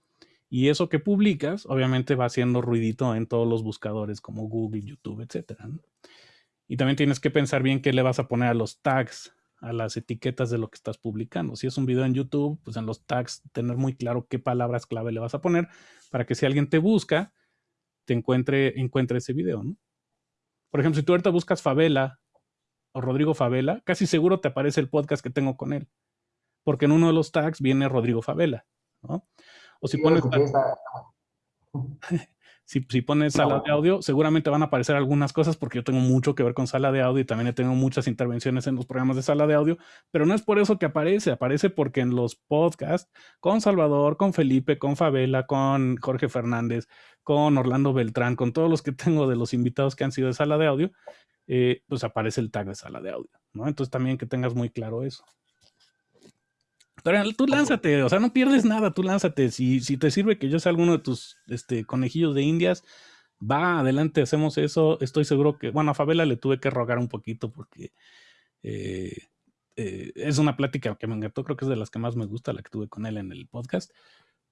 Y eso que publicas, obviamente va haciendo ruidito en todos los buscadores como Google, YouTube, etcétera. Y también tienes que pensar bien qué le vas a poner a los tags a las etiquetas de lo que estás publicando. Si es un video en YouTube, pues en los tags tener muy claro qué palabras clave le vas a poner para que si alguien te busca, te encuentre, encuentre ese video, ¿no? Por ejemplo, si tú ahorita buscas Favela o Rodrigo Favela, casi seguro te aparece el podcast que tengo con él. Porque en uno de los tags viene Rodrigo Favela, ¿no? O si pones... [LAUGHS] si, pones sala de audio, seguramente van a aparecer algunas cosas porque yo tengo mucho que ver con sala de audio y también tengo muchas intervenciones en los programas de sala de audio, pero no es por eso que aparece, aparece porque en los podcasts con Salvador, con Felipe, con Favela, con Jorge Fernández, con Orlando Beltrán, con todos los que [LAUGHS] tengo de los invitados que han sido de sala de audio, eh, pues aparece el tag de sala de audio, ¿no? Entonces también que tengas muy claro eso. Pero tú lánzate, o sea, no pierdes nada, tú lánzate. Si, si te sirve que yo sea alguno de tus este, conejillos de indias, va, adelante, hacemos eso. Estoy seguro que, bueno, a Favela le tuve que rogar un poquito porque eh, eh, es una plática que me encantó, creo que es de las que más me gusta, la que tuve con él en el podcast,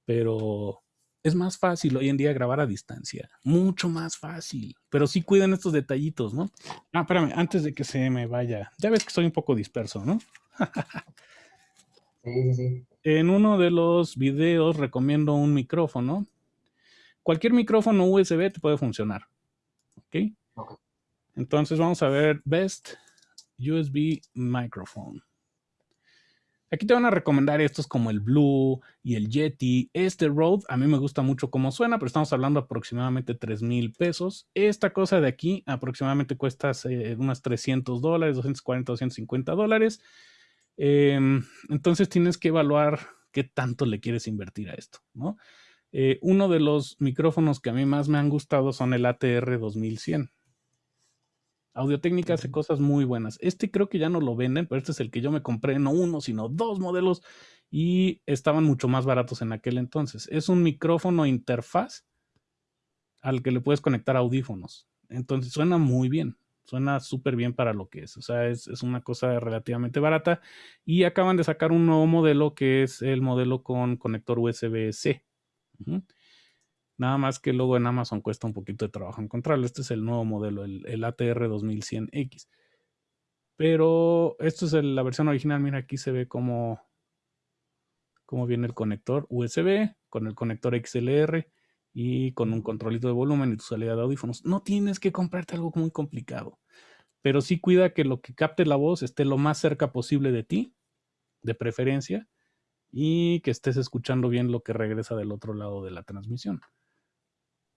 pero es más fácil hoy en día grabar a distancia, mucho más fácil, pero sí cuiden estos detallitos, ¿no? Ah, espérame, antes de que se me vaya, ya ves que soy un poco disperso, ¿no? [LAUGHS] En uno de los videos recomiendo un micrófono. Cualquier micrófono USB te puede funcionar. ¿Ok? Entonces vamos a ver Best USB Microphone. Aquí te van a recomendar estos como el Blue y el Yeti. Este Rode a mí me gusta mucho cómo suena, pero estamos hablando aproximadamente 3 mil pesos. Esta cosa de aquí aproximadamente cuesta eh, unas 300 dólares, 240, 250 dólares. Em, entonces tienes que evaluar qué tanto le quieres invertir a esto, ¿no? Eh, uno de los micrófonos que a mí más me han gustado son el ATR 2100. Audio Técnica hace cosas muy buenas. Este creo que ya no lo venden, pero este es el que yo me compré, no uno, sino dos modelos y estaban mucho más baratos en aquel entonces. Es un micrófono interfaz al que le puedes conectar audífonos. Entonces suena muy bien. Suena súper bien para lo que es. O sea, es, una cosa relativamente barata. Y acaban de sacar un nuevo modelo que es el modelo con conector USB-C. Nada más que luego en Amazon cuesta un poquito de trabajo encontrarlo. Este es el nuevo modelo, el, ATR 2100X. Pero esto es la versión original. Mira, aquí se ve cómo, cómo viene el conector USB con el conector XLR y con un controlito de volumen y tu salida de audífonos. No tienes que comprarte algo muy complicado, pero sí cuida que lo que capte la voz esté lo más cerca posible de ti, de preferencia, y que estés escuchando bien lo que regresa del otro lado de la transmisión.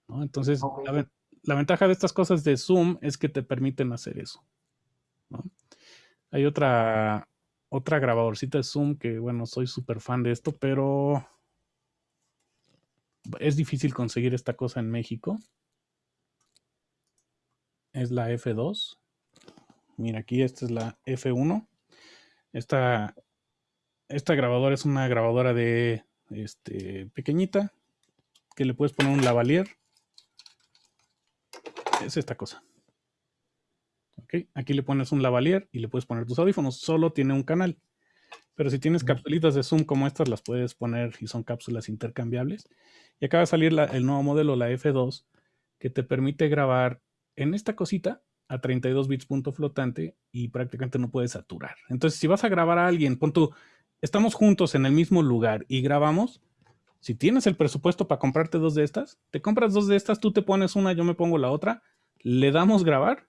Entonces, la, ventaja de estas cosas de Zoom es que te permiten hacer eso. Hay otra, otra grabadorcita de Zoom que, bueno, soy súper fan de esto, pero es difícil conseguir esta cosa en México. Es la F2. Mira, aquí esta es la F1. Esta, esta grabadora es una grabadora de este, pequeñita que le puedes poner un lavalier. Es esta cosa. Aquí le pones un lavalier y le puedes poner tus audífonos. Solo tiene un canal. Pero si tienes capsulitas de Zoom como estas, las puedes poner y son cápsulas intercambiables. Y acaba de salir el nuevo modelo, la F2, que te permite grabar en esta cosita a 32 bits punto flotante y prácticamente no puedes saturar. Entonces, si vas a grabar a alguien, pon tú, estamos juntos en el mismo lugar y grabamos, si tienes el presupuesto para comprarte dos de estas, te compras dos de estas, tú te pones una, yo me pongo la otra, le damos grabar,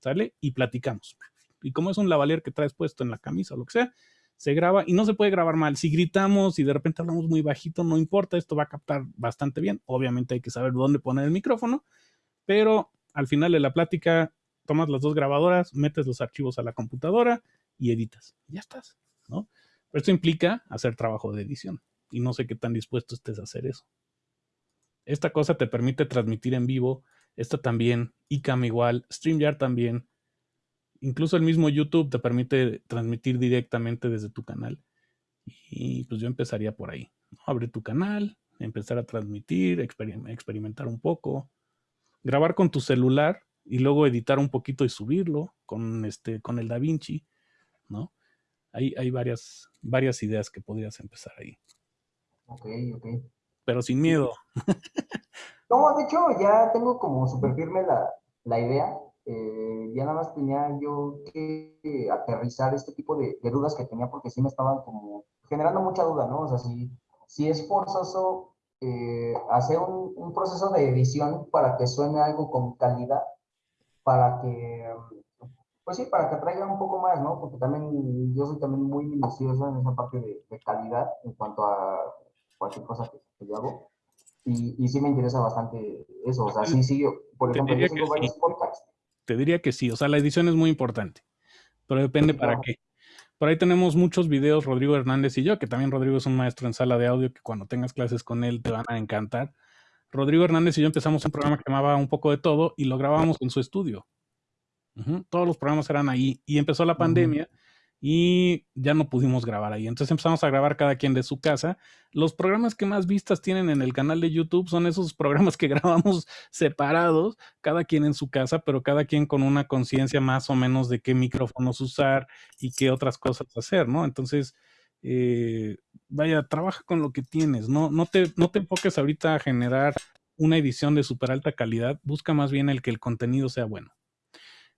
¿sale? Y platicamos. Y como es un lavalier que traes puesto en la camisa o lo que sea, se graba y no se puede grabar mal. Si gritamos y de repente hablamos muy bajito, no importa, esto va a captar bastante bien. Obviamente hay que saber dónde poner el micrófono, pero al final de la plática tomas las dos grabadoras, metes los archivos a la computadora y editas. Ya estás, ¿no? Esto implica hacer trabajo de edición y no sé qué tan dispuesto estés a hacer eso. Esta cosa te permite transmitir en vivo, esta también, ICAM igual, StreamYard también, incluso el mismo YouTube te permite transmitir directamente desde tu canal. Y pues yo empezaría por ahí. Abre tu canal, empezar a transmitir, experimentar un poco, grabar con tu celular y luego editar un poquito y subirlo con, este, con el DaVinci, ¿no? Hay, hay varias, varias ideas que podrías empezar ahí. Ok, ok. Pero sin miedo. [LAUGHS] No, de hecho ya tengo como súper firme la, la idea. Eh, ya nada más tenía yo que aterrizar este tipo de, dudas que tenía porque sí me estaban como generando mucha duda, ¿no? O sea, si, si es forzoso eh, hacer un, un, proceso de edición para que suene algo con calidad, para que, pues sí, para que traiga un poco más, ¿no? Porque también yo soy también muy minucioso en esa parte de, de calidad en cuanto a cualquier cosa que, que yo hago. Y, y, sí me interesa bastante eso. O sea, sí, sí, por ejemplo, yo sigo varios podcasts te diría que sí. O sea, la edición es muy importante, pero depende para qué. Por ahí tenemos muchos videos, Rodrigo Hernández y yo, que también Rodrigo es un maestro en sala de audio, que cuando tengas clases con él te van a encantar. Rodrigo Hernández y yo empezamos un programa que llamaba Un poco de todo y lo grabábamos en su estudio. Todos los programas eran ahí y empezó la pandemia y ya no pudimos grabar ahí. Entonces empezamos a grabar cada quien de su casa. Los programas que más vistas tienen en el canal de YouTube son esos programas que [LAUGHS] grabamos separados, cada quien en su casa, pero cada quien con una conciencia más o menos de qué micrófonos usar y qué otras cosas hacer, ¿no? Entonces, eh, vaya, trabaja con lo que tienes, no, no, te, no te enfoques ahorita a generar una edición de súper alta calidad, busca más bien el que el contenido sea bueno.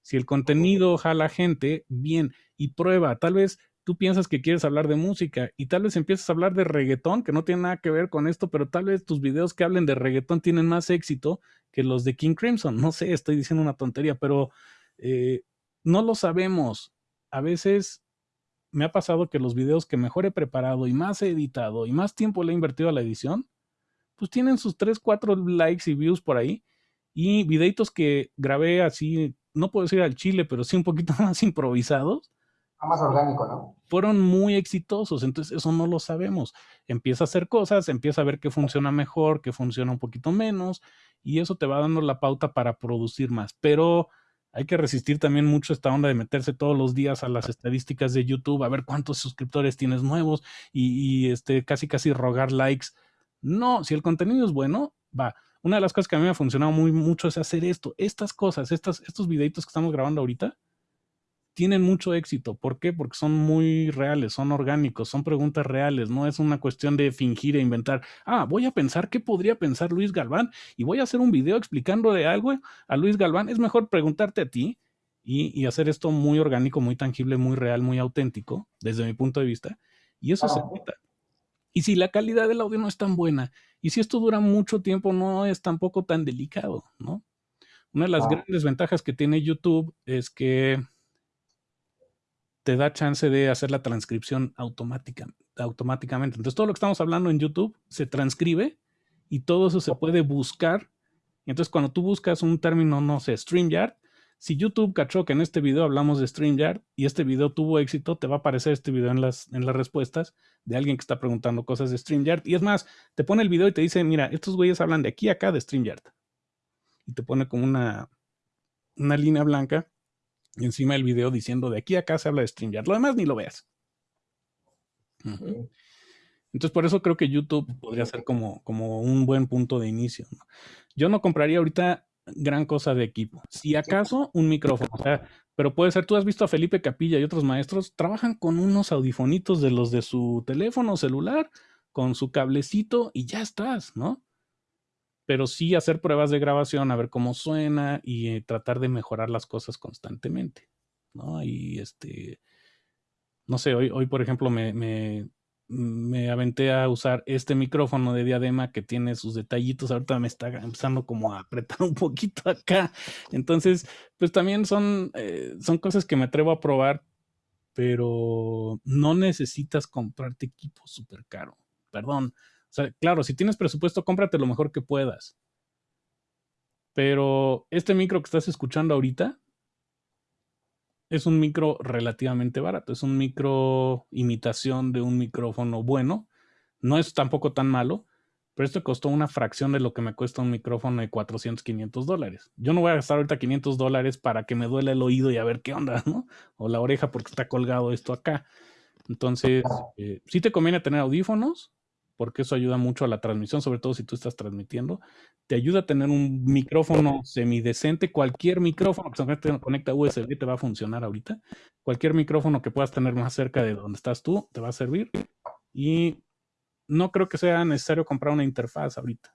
Si el contenido jala gente, bien, y prueba. Tal vez tú piensas que quieres hablar de música y tal vez empiezas a hablar de reggaetón, que no tiene nada que ver con esto, pero tal vez tus videos que hablen de reggaetón tienen más éxito que los de King Crimson. No sé, estoy diciendo una tontería, pero eh, no lo sabemos. A veces me ha pasado que los videos que mejor he preparado y más he editado y más tiempo le he invertido a la edición, pues tienen sus 3, 4 likes y views por ahí. Y videitos que grabé así no puedo decir al chile, pero sí un poquito [LAUGHS] más improvisados. Más orgánico, ¿no? Fueron muy exitosos, entonces eso no lo sabemos. Empieza a hacer cosas, empieza a ver qué funciona mejor, qué funciona un poquito menos, y eso te va dando la pauta para producir más. Pero hay que resistir también mucho esta onda de meterse todos los días a las estadísticas de YouTube, a ver cuántos suscriptores tienes nuevos y, y este, casi casi rogar likes. No, si el contenido es bueno, va una de las cosas que a mí me ha funcionado muy mucho es hacer esto. Estas cosas, estas, estos videitos que estamos grabando ahorita, tienen mucho éxito. ¿Por qué? Porque son muy reales, son orgánicos, son preguntas reales, no es una cuestión de fingir e inventar. Ah, voy a pensar qué podría pensar Luis Galván y voy a hacer un video explicando de algo a Luis Galván. Es mejor preguntarte a ti y, hacer esto muy orgánico, muy tangible, muy real, muy auténtico, desde mi punto de vista. Y eso se nota. Y si la calidad del audio no es tan buena, y si esto dura mucho tiempo, no es tampoco tan delicado, ¿no? Una de las grandes ventajas que tiene YouTube es que te da chance de hacer la transcripción automática, automáticamente. Entonces, todo lo que estamos hablando en YouTube se transcribe y todo eso se puede buscar. Y entonces, cuando tú buscas un término, no sé, StreamYard, si YouTube cachó que en este video hablamos de StreamYard y este video tuvo éxito, te va a aparecer este video en las, en las respuestas de alguien que está preguntando cosas de StreamYard. Y es más, te pone el video y te dice, mira, estos güeyes hablan de aquí a acá de StreamYard. Y te pone como una, una línea blanca encima del video diciendo de aquí a acá se habla de StreamYard. Lo demás ni lo veas. Entonces, por eso creo que YouTube podría ser como, como un buen punto de inicio. Yo no compraría ahorita gran cosa de equipo. Si acaso un micrófono, o sea, pero puede ser, tú has visto a Felipe Capilla y otros maestros, trabajan con unos audifonitos de los de su teléfono celular, con su cablecito y ya estás, ¿no? Pero sí hacer pruebas de grabación, a ver cómo suena y eh, tratar de mejorar las cosas constantemente, ¿no? Y este, no sé, hoy, hoy por ejemplo, me, me me aventé a usar este micrófono de diadema que tiene sus detallitos. Ahorita me está empezando como a apretar [LAUGHS] un poquito acá. Entonces, pues también son, eh, son cosas que me atrevo a probar, pero no necesitas comprarte equipo súper caro. Perdón. O sea, claro, si tienes presupuesto, cómprate lo mejor que puedas. Pero este micro que estás escuchando ahorita es un micro relativamente barato. Es un micro imitación de un micrófono bueno. No es tampoco tan malo, pero esto costó una fracción de lo que me cuesta un micrófono de 400, 500 dólares. Yo no voy a gastar ahorita 500 dólares para que me duele el oído y a ver qué onda, ¿no? O la oreja porque está colgado esto acá. Entonces, eh, sí te conviene tener audífonos, porque eso ayuda mucho a la transmisión, sobre todo si tú estás transmitiendo. Te ayuda a tener un micrófono semidecente, cualquier micrófono que se conecta USB te va a funcionar ahorita. Cualquier micrófono que puedas tener más cerca de donde estás tú te va a servir. Y no creo que sea necesario comprar una interfaz ahorita.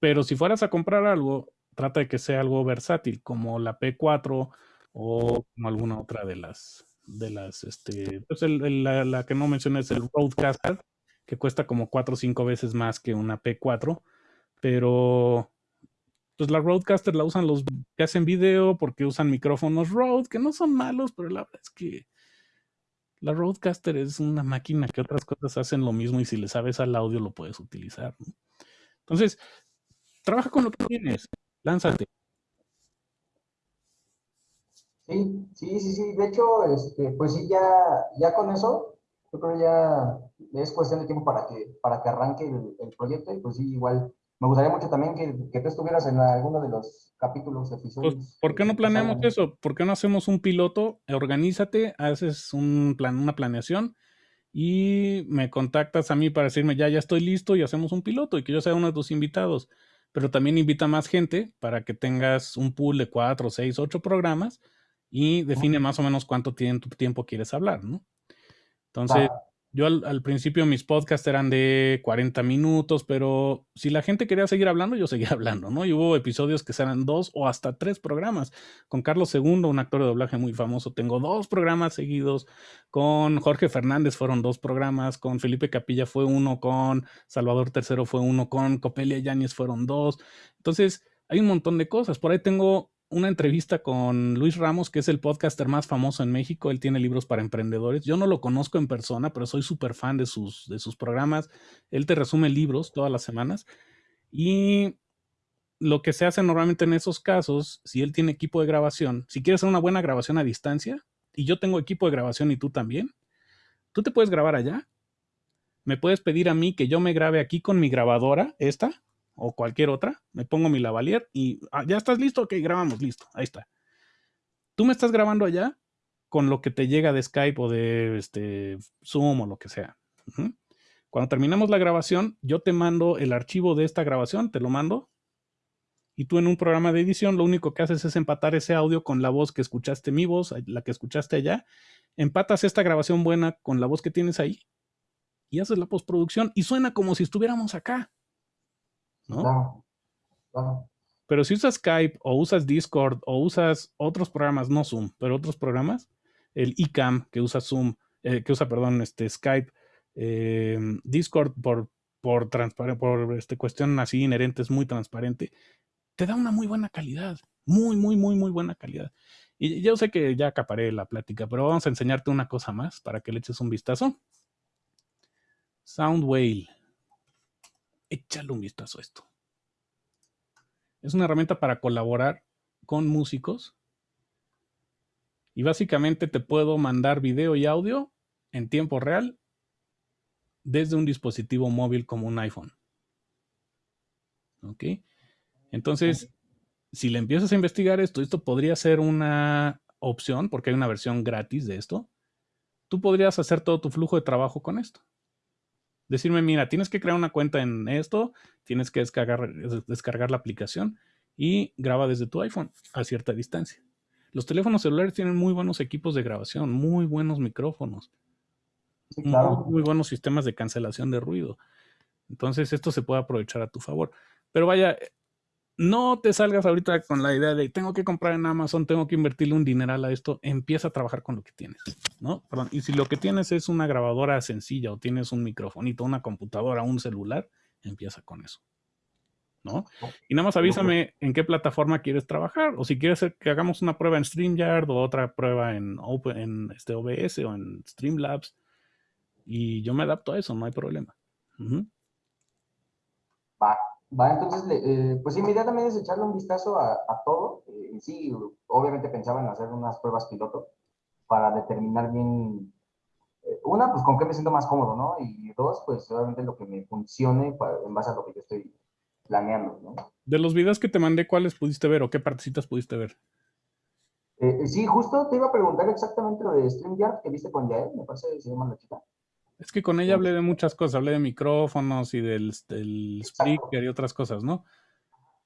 Pero si fueras a comprar algo, trata de que sea algo versátil, como la P4 o como alguna otra de las, de las, este, pues la, la, que no mencioné es el Roadcaster, que cuesta como cuatro o cinco veces más que una P4, pero pues la Roadcaster la usan los que hacen video porque usan micrófonos Rode, que no son malos, pero la verdad es que la Roadcaster es una máquina que otras cosas hacen lo mismo y si le sabes al audio lo puedes utilizar. Entonces, trabaja con lo que tienes, lánzate. Sí, sí, sí, sí. De hecho, este, pues sí, ya, ya con eso, yo creo ya es cuestión de tiempo para que, para que arranque el, el proyecto y pues sí, igual me gustaría mucho también que, que tú estuvieras en alguno de los capítulos, episodios. Pues, ¿Por qué no planeamos eso? ¿Por qué no hacemos un piloto? Organízate, haces un plan, una planeación y me contactas a mí para decirme ya, ya estoy listo y hacemos un piloto y que yo sea uno de tus invitados. Pero también invita más gente para que tengas un pool de cuatro, seis, ocho programas y define más o menos cuánto tiempo quieres hablar, ¿no? Entonces, yo al, principio mis podcasts eran de 40 minutos, pero si la gente quería seguir hablando, yo [LAUGHS] seguía hablando, ¿no? Y hubo episodios que eran dos o hasta tres programas. Con Carlos II, un actor de doblaje muy famoso, tengo dos programas seguidos. Con Jorge Fernández fueron dos programas. Con Felipe Capilla fue uno. Con Salvador III fue uno. Con Copelia Yáñez fueron dos. Entonces, hay un montón de cosas. Por ahí tengo una entrevista con Luis Ramos, que es el podcaster más famoso en México. Él tiene libros para emprendedores. Yo no lo conozco en persona, pero soy súper fan de sus, de sus programas. Él te resume libros todas las semanas. Y lo que se hace normalmente en esos casos, si él tiene equipo de grabación, si quieres hacer una buena grabación a distancia, y yo tengo equipo de grabación y tú también, tú te puedes grabar allá. Me puedes pedir a mí que yo me grabe aquí con mi grabadora, esta, o cualquier otra, me pongo mi lavalier y ah, ya estás listo, ok, grabamos, listo, ahí está. Tú me estás grabando allá con lo que te llega de Skype o de este, Zoom o lo que sea. Cuando terminamos la grabación, yo te mando el archivo de esta grabación, te lo mando. Y tú en un programa de edición lo único que haces es empatar ese audio con la voz que escuchaste mi voz, la que escuchaste allá. Empatas esta grabación buena con la voz que tienes ahí y haces la postproducción y suena como si estuviéramos acá. ¿No? Pero si usas Skype o usas Discord o usas otros programas, no Zoom, pero otros programas, el iCam que usa Zoom, eh, que usa, perdón, este Skype, em, Discord por, por, por este, cuestión así inherente es muy transparente, te da una muy buena calidad, muy, muy, muy, muy buena calidad. Y yo sé que ya acaparé la plática, pero vamos a enseñarte una cosa más para que le eches un vistazo. Soundwave échale un vistazo a esto. Es una herramienta para colaborar con músicos. Y básicamente te puedo mandar video y audio en tiempo real desde un dispositivo móvil como un iPhone. ¿Ok? Entonces, si le empiezas a investigar esto, esto podría ser una opción, porque hay una versión gratis de esto. Tú podrías hacer todo tu flujo de trabajo con esto decirme, mira, tienes que crear una cuenta en esto, tienes que descargar, descargar la aplicación y graba desde tu iPhone a cierta distancia. Los teléfonos celulares tienen muy buenos equipos de grabación, muy buenos micrófonos, muy, buenos sistemas de cancelación de ruido. Entonces esto se puede aprovechar a tu favor. Pero vaya, no te salgas ahorita con la idea de tengo que comprar en Amazon, tengo que invertirle un dineral a esto. Empieza a trabajar con lo que tienes, ¿no? Y si lo que tienes es una grabadora sencilla o tienes un microfonito, una computadora, un celular, empieza con eso, ¿no? Y nada más avísame en qué plataforma quieres trabajar o si quieres que hagamos una prueba en StreamYard o otra prueba en, Open, en este OBS o en Streamlabs y yo me adapto a eso, no hay problema. Va, entonces, eh, pues también es echarle un vistazo a, todo. Eh, sí, obviamente pensaba en hacer unas pruebas piloto para determinar bien, eh, una, pues con qué me siento más cómodo, ¿no? Y dos, pues obviamente lo que me funcione en base a lo que yo estoy planeando, ¿no? De los videos que te mandé, ¿cuáles pudiste ver o qué partecitas pudiste ver? sí, justo te iba a preguntar exactamente lo de StreamYard que viste con Yael, me parece que se llama la chica. Es que con ella hablé de muchas cosas, hablé de micrófonos y del, del speaker y otras cosas, ¿no?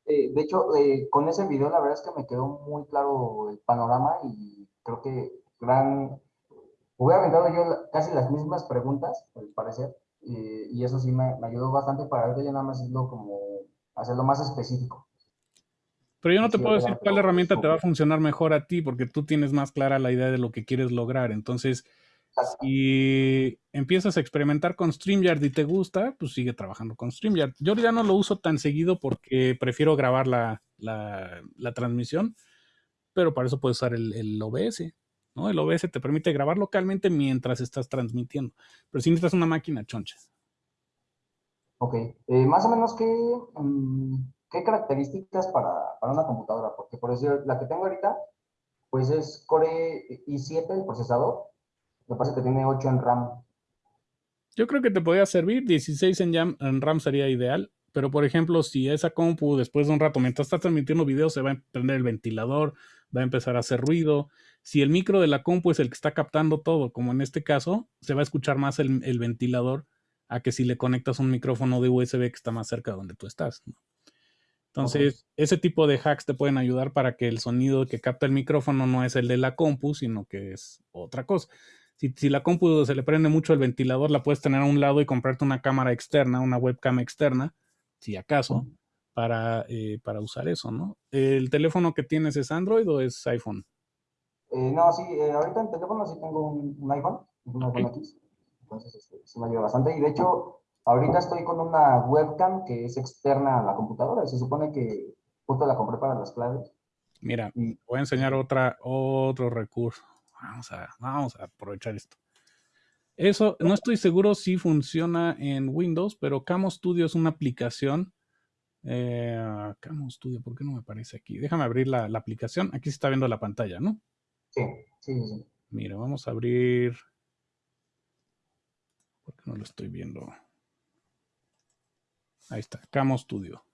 Eh, de hecho, eh, con ese video la verdad es que me quedó muy claro el panorama y creo que gran... Hubiera aventado yo casi las mismas preguntas, al parecer, y eso sí me, ayudó bastante para ver ya nada más hacerlo como hacerlo más específico. Pero yo no te puedo decir cuál herramienta te va a funcionar mejor a ti, porque tú tienes más clara la idea de lo que quieres lograr. Entonces, si empiezas a experimentar con StreamYard y te gusta, pues sigue trabajando con StreamYard. Yo ya no lo uso tan seguido porque prefiero grabar la, transmisión, pero para eso puedes usar el, OBS. ¿no? El OBS te permite grabar localmente mientras estás transmitiendo. Pero si necesitas una máquina choncha. Ok. Eh, más o menos, ¿qué, mm, ¿qué características para, para, una computadora? Porque, por decir, la que tengo ahorita, pues es Core i7 el procesador me parece que tiene 8 en RAM. Yo creo que te podría servir. 16 en, RAM sería ideal. Pero, por ejemplo, si esa compu después de un rato, mientras estás transmitiendo video, se va a prender el ventilador, va a empezar a hacer ruido. Si el micro de la compu es el que está captando todo, como en este caso, se va a escuchar más el, ventilador a que si le conectas un micrófono de USB que está más cerca de donde tú estás. Entonces, ese tipo de hacks te pueden ayudar para que el sonido que capta el micrófono no es el de la compu, sino que es otra cosa. Si, la compu se le prende mucho el ventilador, la puedes tener a un lado y comprarte una cámara externa, una webcam externa, si acaso, para, eh, para usar eso, ¿no? ¿El teléfono que tienes es Android o es iPhone? Eh, no, sí, eh, ahorita en teléfono sí tengo un, iPhone, un iPhone X, entonces este, sí me ayuda bastante. Y de hecho, ahorita estoy con una webcam que es externa a la computadora, se supone que justo la compré para las claves. Mira, voy a enseñar otra, otro recurso. Vamos a, vamos a aprovechar esto. Eso, no estoy seguro si funciona en Windows, pero Camo Studio es una aplicación. Eh, Camo Studio, ¿por qué no me aparece aquí? Déjame abrir la, aplicación. Aquí se está viendo la pantalla, ¿no? Sí, sí, sí. Mira, vamos a abrir. ¿Por qué no lo estoy viendo? Ahí está, Camo Studio.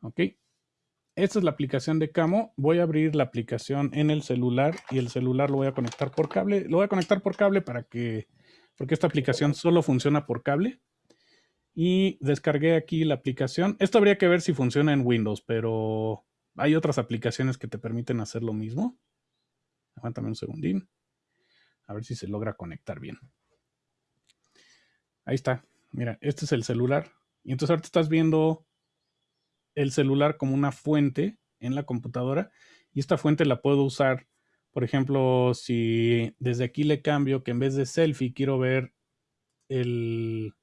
Ok. Esta es la aplicación de Camo. Voy a abrir la aplicación en el celular y el celular lo voy a conectar por cable. Lo voy a conectar por cable para que, porque esta aplicación solo funciona por cable. Y descargué aquí la aplicación. Esto habría que ver si funciona en Windows, pero hay otras aplicaciones que te permiten hacer lo mismo. Aguántame un segundín. A ver si se logra conectar bien. Ahí está. Mira, este es el celular. Y entonces ahorita estás viendo el celular como una fuente en la computadora y esta fuente la puedo usar, por ejemplo, si desde aquí le cambio que en vez de selfie quiero ver el,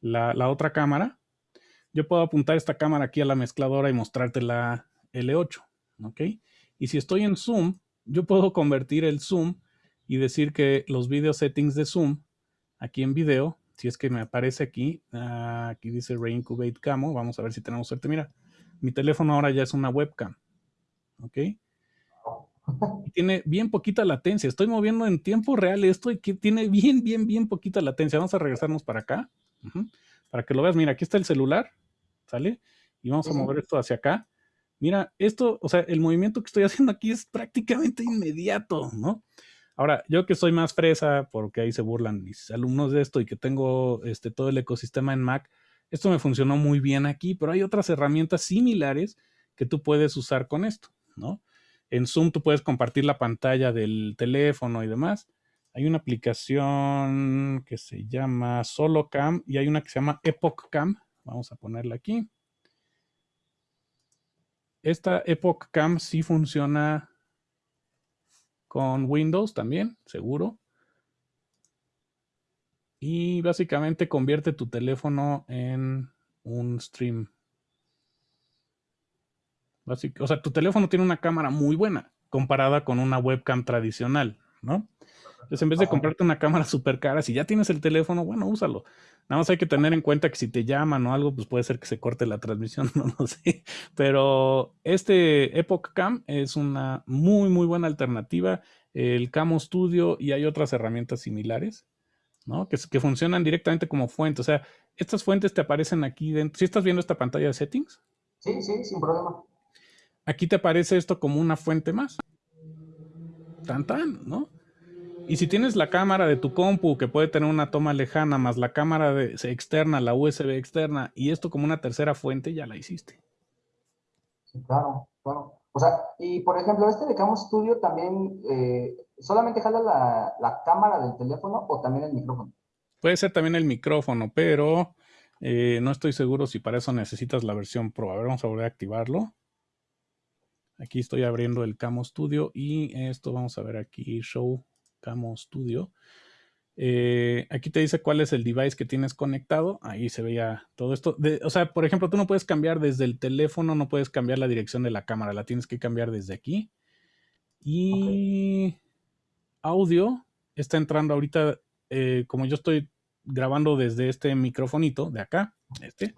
la, otra cámara, yo puedo apuntar esta cámara aquí a la mezcladora y mostrarte la L8, ¿ok? Y si estoy en Zoom, yo puedo convertir el Zoom y decir que los video settings de Zoom aquí en video si es que me aparece aquí, ah, aquí dice Reincubate Camo, vamos a ver si tenemos suerte. Mira, mi teléfono ahora ya es una webcam, ¿ok? Y tiene bien poquita latencia. Estoy moviendo en tiempo real esto y que tiene bien, bien, bien poquita latencia. Vamos a regresarnos para acá, para que lo veas. Mira, aquí está el celular, ¿sale? Y vamos a mover esto hacia acá. Mira, esto, o sea, el movimiento que estoy haciendo aquí es prácticamente inmediato, ¿no? Ahora, yo que soy más fresa, porque ahí se burlan mis alumnos de esto y que tengo este, todo el ecosistema en Mac, esto me funcionó muy bien aquí, pero hay otras herramientas similares que tú puedes usar con esto, ¿no? En Zoom tú puedes compartir la pantalla del teléfono y demás. Hay una aplicación que se llama SoloCam y hay una que se llama Epoch Cam. Vamos a ponerla aquí. Esta Epoch Cam sí funciona con Windows también, seguro. Y básicamente convierte tu teléfono en un stream. o sea, tu teléfono tiene una cámara muy buena comparada con una webcam tradicional, ¿no? Entonces, en vez de comprarte una cámara súper cara, si ya tienes el teléfono, bueno, úsalo. Nada más hay que tener en cuenta que si te llaman o algo, pues puede ser que se corte la transmisión, [LAUGHS] no lo sé. Pero este Epoch Cam es una muy, muy buena alternativa el Camo Studio y hay otras herramientas similares, ¿no? Que, que funcionan directamente como fuente. O sea, estas fuentes te aparecen aquí dentro. ¿Sí estás viendo esta pantalla de settings? Sí, sí, sin problema. Aquí te aparece esto como una fuente más. Tan, tan, ¿no? Y si tienes la cámara de tu compu que puede tener una toma lejana más la cámara de, externa, la USB externa y esto como una tercera fuente, ya la hiciste. Sí, claro, claro. O sea, y por ejemplo, este de Camo Studio también eh, solamente jala la, cámara del teléfono o también el micrófono. Puede ser también el micrófono, pero eh, no estoy seguro si para eso necesitas la versión Pro. A ver, vamos a volver a activarlo. Aquí estoy abriendo el Camo Studio y esto vamos a ver aquí, Show Camo Studio. Eh, aquí te dice cuál es el device que tienes conectado. Ahí se veía todo esto. o sea, por ejemplo, tú no puedes cambiar desde el teléfono, no puedes cambiar la dirección de la cámara, la tienes que cambiar desde aquí. Y audio está entrando ahorita, eh, como yo estoy grabando desde este microfonito de acá, este,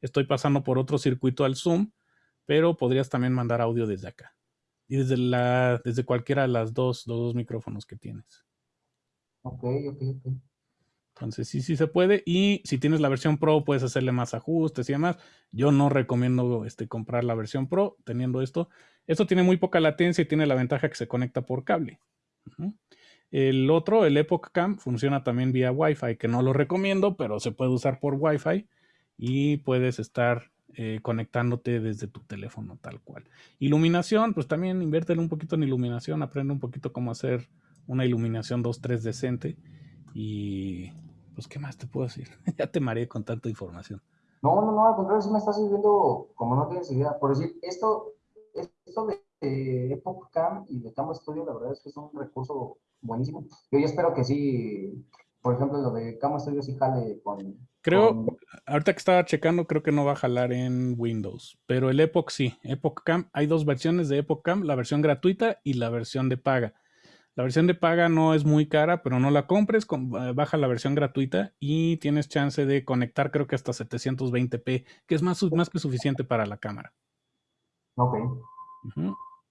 estoy pasando por otro circuito al Zoom, pero podrías también mandar audio desde acá. Y desde, la, desde cualquiera de las dos, los dos micrófonos que tienes. Ok, ok, ok. Entonces sí, sí se puede. Y si tienes la versión Pro, puedes hacerle más ajustes y demás. Yo no recomiendo este, comprar la versión Pro teniendo esto. Esto tiene muy poca latencia y tiene la ventaja que se conecta por cable. El otro, el Epoch Cam, funciona también vía Wi-Fi, que no lo recomiendo, pero se puede usar por Wi-Fi y puedes estar eh, conectándote desde tu teléfono tal cual. Iluminación, pues también inviértele un poquito en iluminación, aprende un poquito cómo hacer una iluminación 2-3 decente y pues qué más te puedo decir, [LAUGHS] ya te mareé con tanta información. No, no, no, al contrario, si me estás sirviendo como no tienes idea. Por decir, esto, esto de Epoch Cam y de Cam Studio, la verdad es que es un recurso buenísimo. Yo ya espero que sí, por ejemplo, lo de Camo Studio sí jale con... Creo, ahorita que estaba checando, creo que no va a jalar en Windows, pero el Epoch sí. Epoch Cam, hay dos versiones de Epoch Cam, la versión gratuita y la versión de paga. La versión de paga no es muy cara, pero no la compres, eh, baja la versión gratuita y tienes chance de conectar creo que hasta 720p, que es más, más que suficiente para la cámara. Ok.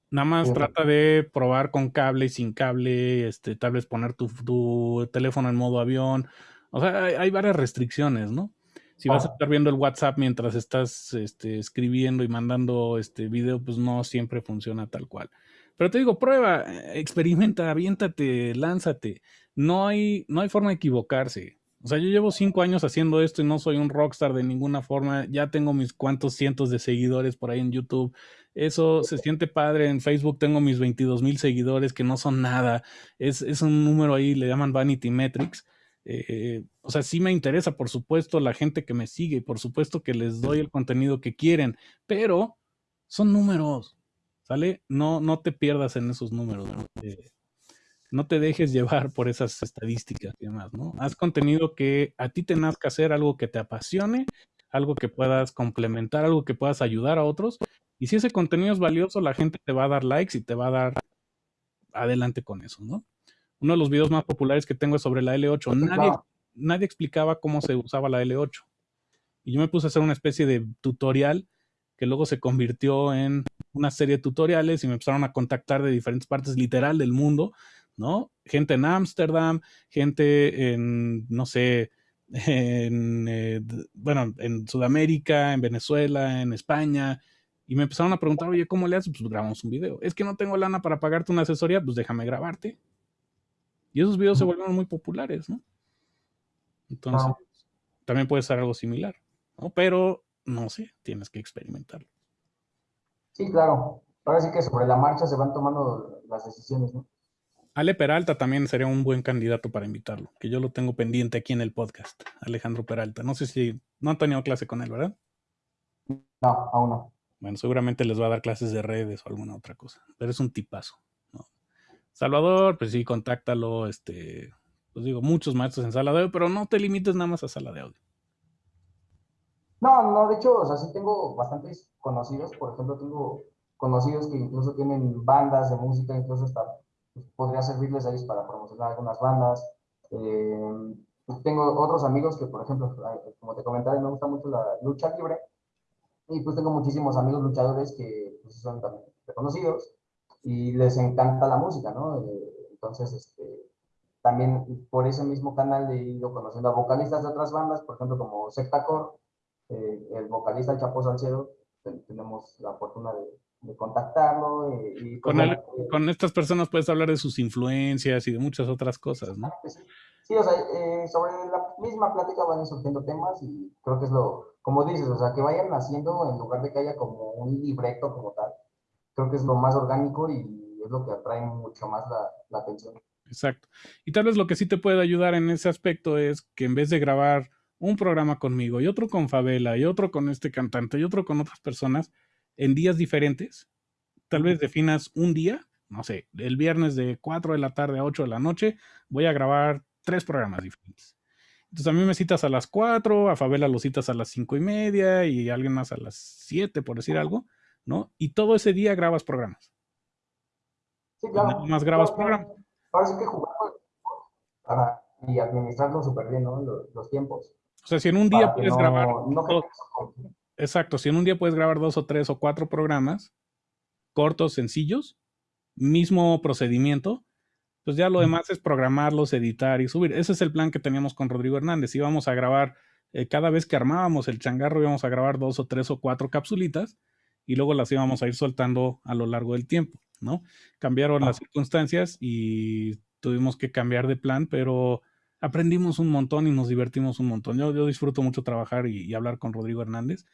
Nada más trata de probar con cable y sin cable, este, tal vez poner tu, teléfono en modo avión. O sea, hay, varias restricciones, ¿no? Si vas a estar viendo el WhatsApp mientras estás este, escribiendo y mandando este video, pues no siempre funciona tal cual. Pero te digo, prueba, experimenta, aviéntate, lánzate. No hay, no hay forma de equivocarse. O sea, yo llevo cinco años haciendo esto y no soy un rockstar de ninguna forma. Ya tengo mis cuantos cientos de seguidores por ahí en YouTube. Eso se siente padre. En Facebook tengo mis 22 mil seguidores que no son nada. Es, un número ahí, le llaman Vanity Metrics. Eh, o sea, sí me interesa, por supuesto, la gente que me sigue, por supuesto que les doy el contenido que quieren, pero son números, ¿sale? No, no te pierdas en esos números, ¿no? Eh, no te dejes llevar por esas estadísticas y demás, ¿no? Haz contenido que a ti te nazca hacer, algo que te apasione, algo que puedas complementar, algo que puedas ayudar a otros y si ese contenido es valioso, la gente te va a dar likes y te va a dar adelante con eso, ¿no? Uno de los videos más populares que tengo es sobre la L8. Nadie, nadie explicaba cómo se usaba la L8. Y yo me puse a hacer una especie de tutorial que luego se convirtió en una serie de tutoriales y me empezaron a contactar de diferentes partes literal del mundo, ¿no? Gente en Ámsterdam, gente en, no sé, en, eh, bueno, en Sudamérica, en Venezuela, en España, y me empezaron a preguntar, oye, ¿cómo le haces? Pues grabamos un video. Es que no tengo lana para pagarte una asesoría, pues déjame grabarte. Y esos videos se volvieron muy populares, ¿no? Entonces, también puede ser algo similar, ¿no? Pero, no sé, tienes que experimentarlo. Sí, claro. Ahora sí que sobre la marcha se van tomando las decisiones, ¿no? Ale Peralta también sería un buen candidato para invitarlo, que yo lo tengo pendiente aquí en el podcast, Alejandro Peralta. No sé si no han tenido clase con él, ¿verdad? No, aún no. Bueno, seguramente les va a dar clases de redes o alguna otra cosa, pero es un tipazo. Salvador, pues sí, contáctalo, este, pues digo, muchos maestros en sala de audio, pero no te limites nada más a sala de audio. No, no, de hecho, o sea, sí tengo bastantes conocidos, por ejemplo, tengo conocidos que incluso tienen bandas de música, incluso hasta pues, podría servirles a ellos para promocionar algunas bandas. Eh, tengo otros amigos que, por ejemplo, como te comentaba, me gusta mucho la lucha libre, y pues tengo muchísimos amigos luchadores que pues, son también reconocidos y les encanta la música, ¿no? Eh, entonces, este, también por ese mismo canal he ido conociendo a vocalistas de otras bandas, por ejemplo, como Sectacor, eh, el vocalista Chapo Salcedo, tenemos la fortuna de, contactarlo. Eh, y con, con, estas personas puedes hablar de sus influencias y de muchas otras cosas, ¿no? Sí, o sea, sobre la misma plática van surgiendo temas y creo que es lo, como dices, o sea, que vayan haciendo en lugar de que haya como un libreto como tal. Creo que es lo más orgánico y es lo que atrae mucho más la, atención. Exacto. Y tal vez lo que sí te puede ayudar en ese aspecto es que en vez de grabar un programa conmigo y otro con Favela y otro con este cantante y otro con otras personas en días diferentes, tal vez definas un día, no sé, el viernes de 4 de la tarde a 8 de la noche, voy a grabar tres programas diferentes. Entonces a mí me citas a las 4, a Fabela lo citas a las 5 y media y a alguien más a las 7, por decir algo, ¿no? Y todo ese día grabas programas. Sí, claro. Nada más grabas programas. Sí que jugamos para y administrarlo súper bien, ¿no? Los, los, tiempos. O sea, si en un día puedes no, grabar. No dos, exacto, si en un día puedes grabar dos o tres o cuatro programas cortos, sencillos, mismo procedimiento, pues ya lo demás es programarlos, editar y subir. Ese es el plan que teníamos con Rodrigo Hernández. Íbamos a grabar, eh, cada vez que armábamos el changarro, íbamos a grabar dos o tres o cuatro capsulitas y luego las íbamos a ir soltando a lo largo del tiempo, ¿no? Cambiaron ah. las circunstancias y tuvimos que cambiar de plan, pero aprendimos un montón y nos divertimos un montón. Yo, yo disfruto mucho trabajar y, y hablar con Rodrigo Hernández.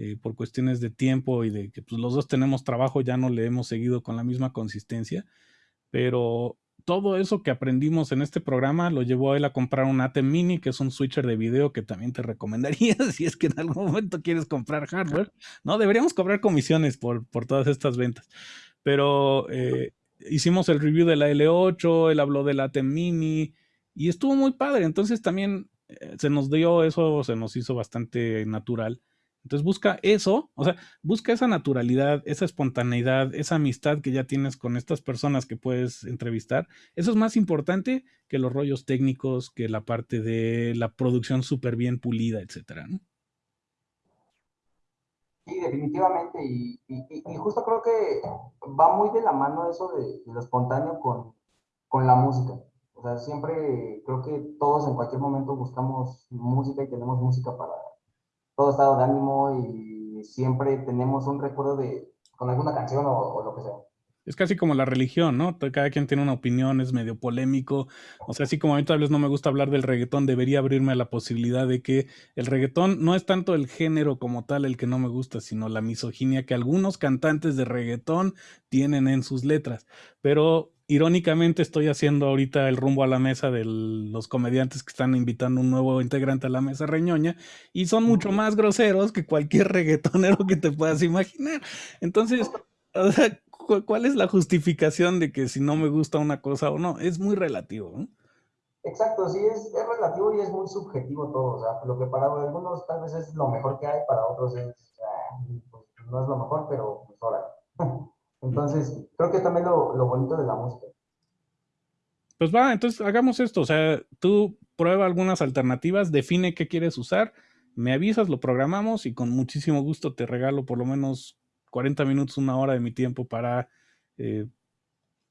Eh, por cuestiones de tiempo y de que pues, los dos tenemos trabajo, ya no le hemos seguido con la misma consistencia, pero todo eso que aprendimos en este programa lo llevó a él a comprar un ATEM Mini, que es un switcher de video que también te recomendaría [LAUGHS] si es que en algún momento quieres comprar hardware. No, deberíamos cobrar comisiones por, por todas estas ventas. Pero eh, hicimos el review de la L8, él habló del ATEM Mini y estuvo muy padre. Entonces también eh, se nos dio eso, se nos hizo bastante natural entonces busca eso, o sea, busca esa naturalidad, esa espontaneidad, esa amistad que ya tienes con estas personas que puedes entrevistar. Eso es más importante que los rollos técnicos, que la parte de la producción súper bien pulida, etcétera, ¿no? Sí, definitivamente. Y, justo creo que va muy de la mano eso de, lo espontáneo con, con la música. O sea, siempre creo que todos en cualquier momento buscamos música y tenemos música para, todo estado de ánimo y siempre tenemos un recuerdo de con alguna canción o, lo que sea. Es casi como la religión, ¿no? Cada quien tiene una opinión, es medio polémico. O sea, así como a mí tal vez no me gusta hablar del reggaetón, debería abrirme a la posibilidad de que el reggaetón no es tanto el género como tal el que no me gusta, sino la misoginia que algunos cantantes de reggaetón tienen en sus letras. Pero irónicamente estoy haciendo ahorita el rumbo a la mesa de los comediantes que están invitando un nuevo integrante a la mesa reñoña y son mucho más groseros que cualquier [LAUGHS] reggaetonero que te puedas imaginar. Entonces, ¿cuál es la justificación de que si no me gusta una cosa o no? Es muy relativo. ¿no? Exacto, sí, es, es, relativo y es muy subjetivo todo. O sea, lo que para algunos tal vez es lo mejor que hay, para otros es, ah, pues, no es lo mejor, pero pues ahora. [LAUGHS] Entonces, creo que también lo, bonito de la música. Pues va, entonces hagamos esto. O sea, tú prueba algunas alternativas, define qué quieres usar, me avisas, lo programamos y con muchísimo gusto te regalo por lo menos 40 minutos, una hora de mi tiempo para eh,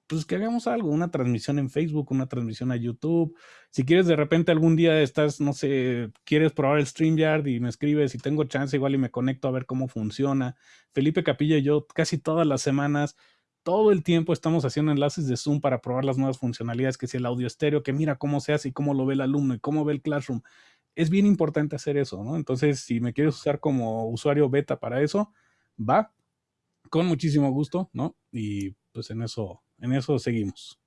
pues que hagamos algo, una transmisión en Facebook, una transmisión a YouTube. Si quieres de repente algún día estás, no sé, quieres probar el StreamYard y me escribes y tengo chance igual y me conecto a ver cómo funciona. Felipe Capilla y yo casi todas las semanas, todo el tiempo estamos haciendo enlaces de Zoom para probar las nuevas funcionalidades, que si el audio estéreo, que mira cómo se hace y cómo lo ve el alumno y cómo ve el Classroom. Es bien importante hacer eso, ¿no? Entonces, si me quieres usar como usuario beta para eso, va, con muchísimo gusto, ¿no? Y pues en eso en eso seguimos.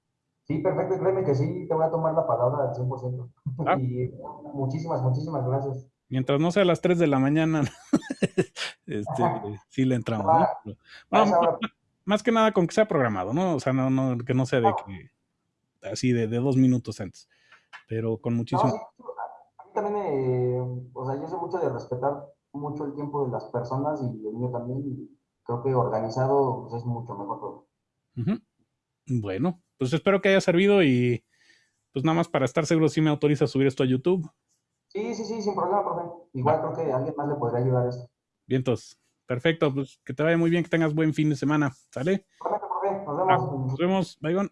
Sí, perfecto, créeme que sí, te voy a tomar la palabra al 100%. Ah. [LAUGHS] Y muchísimas, muchísimas gracias. Mientras no sea a las 3 de la mañana, [LAUGHS] este, sí le entramos. ¿no? Ah, más que nada con que sea programado, ¿no? O sea, no, no, que no sea de que así de, de, dos minutos antes, pero con muchísimo. a mí también, eh, o sea, yo sé mucho de respetar mucho el tiempo de las personas y el mío también, y creo que organizado pues, es mucho mejor todo. Bueno, pues espero que haya servido y pues nada más para estar seguro si me autoriza a subir esto a YouTube. Sí, sí, sí, sin problema, profe. Igual creo que alguien más le podría ayudar a esto. Bien, entonces. Perfecto, pues que te vaya muy bien, que tengas buen fin de semana. ¿Sale? Perfecto, profe. Nos vemos. nos vemos. Bye,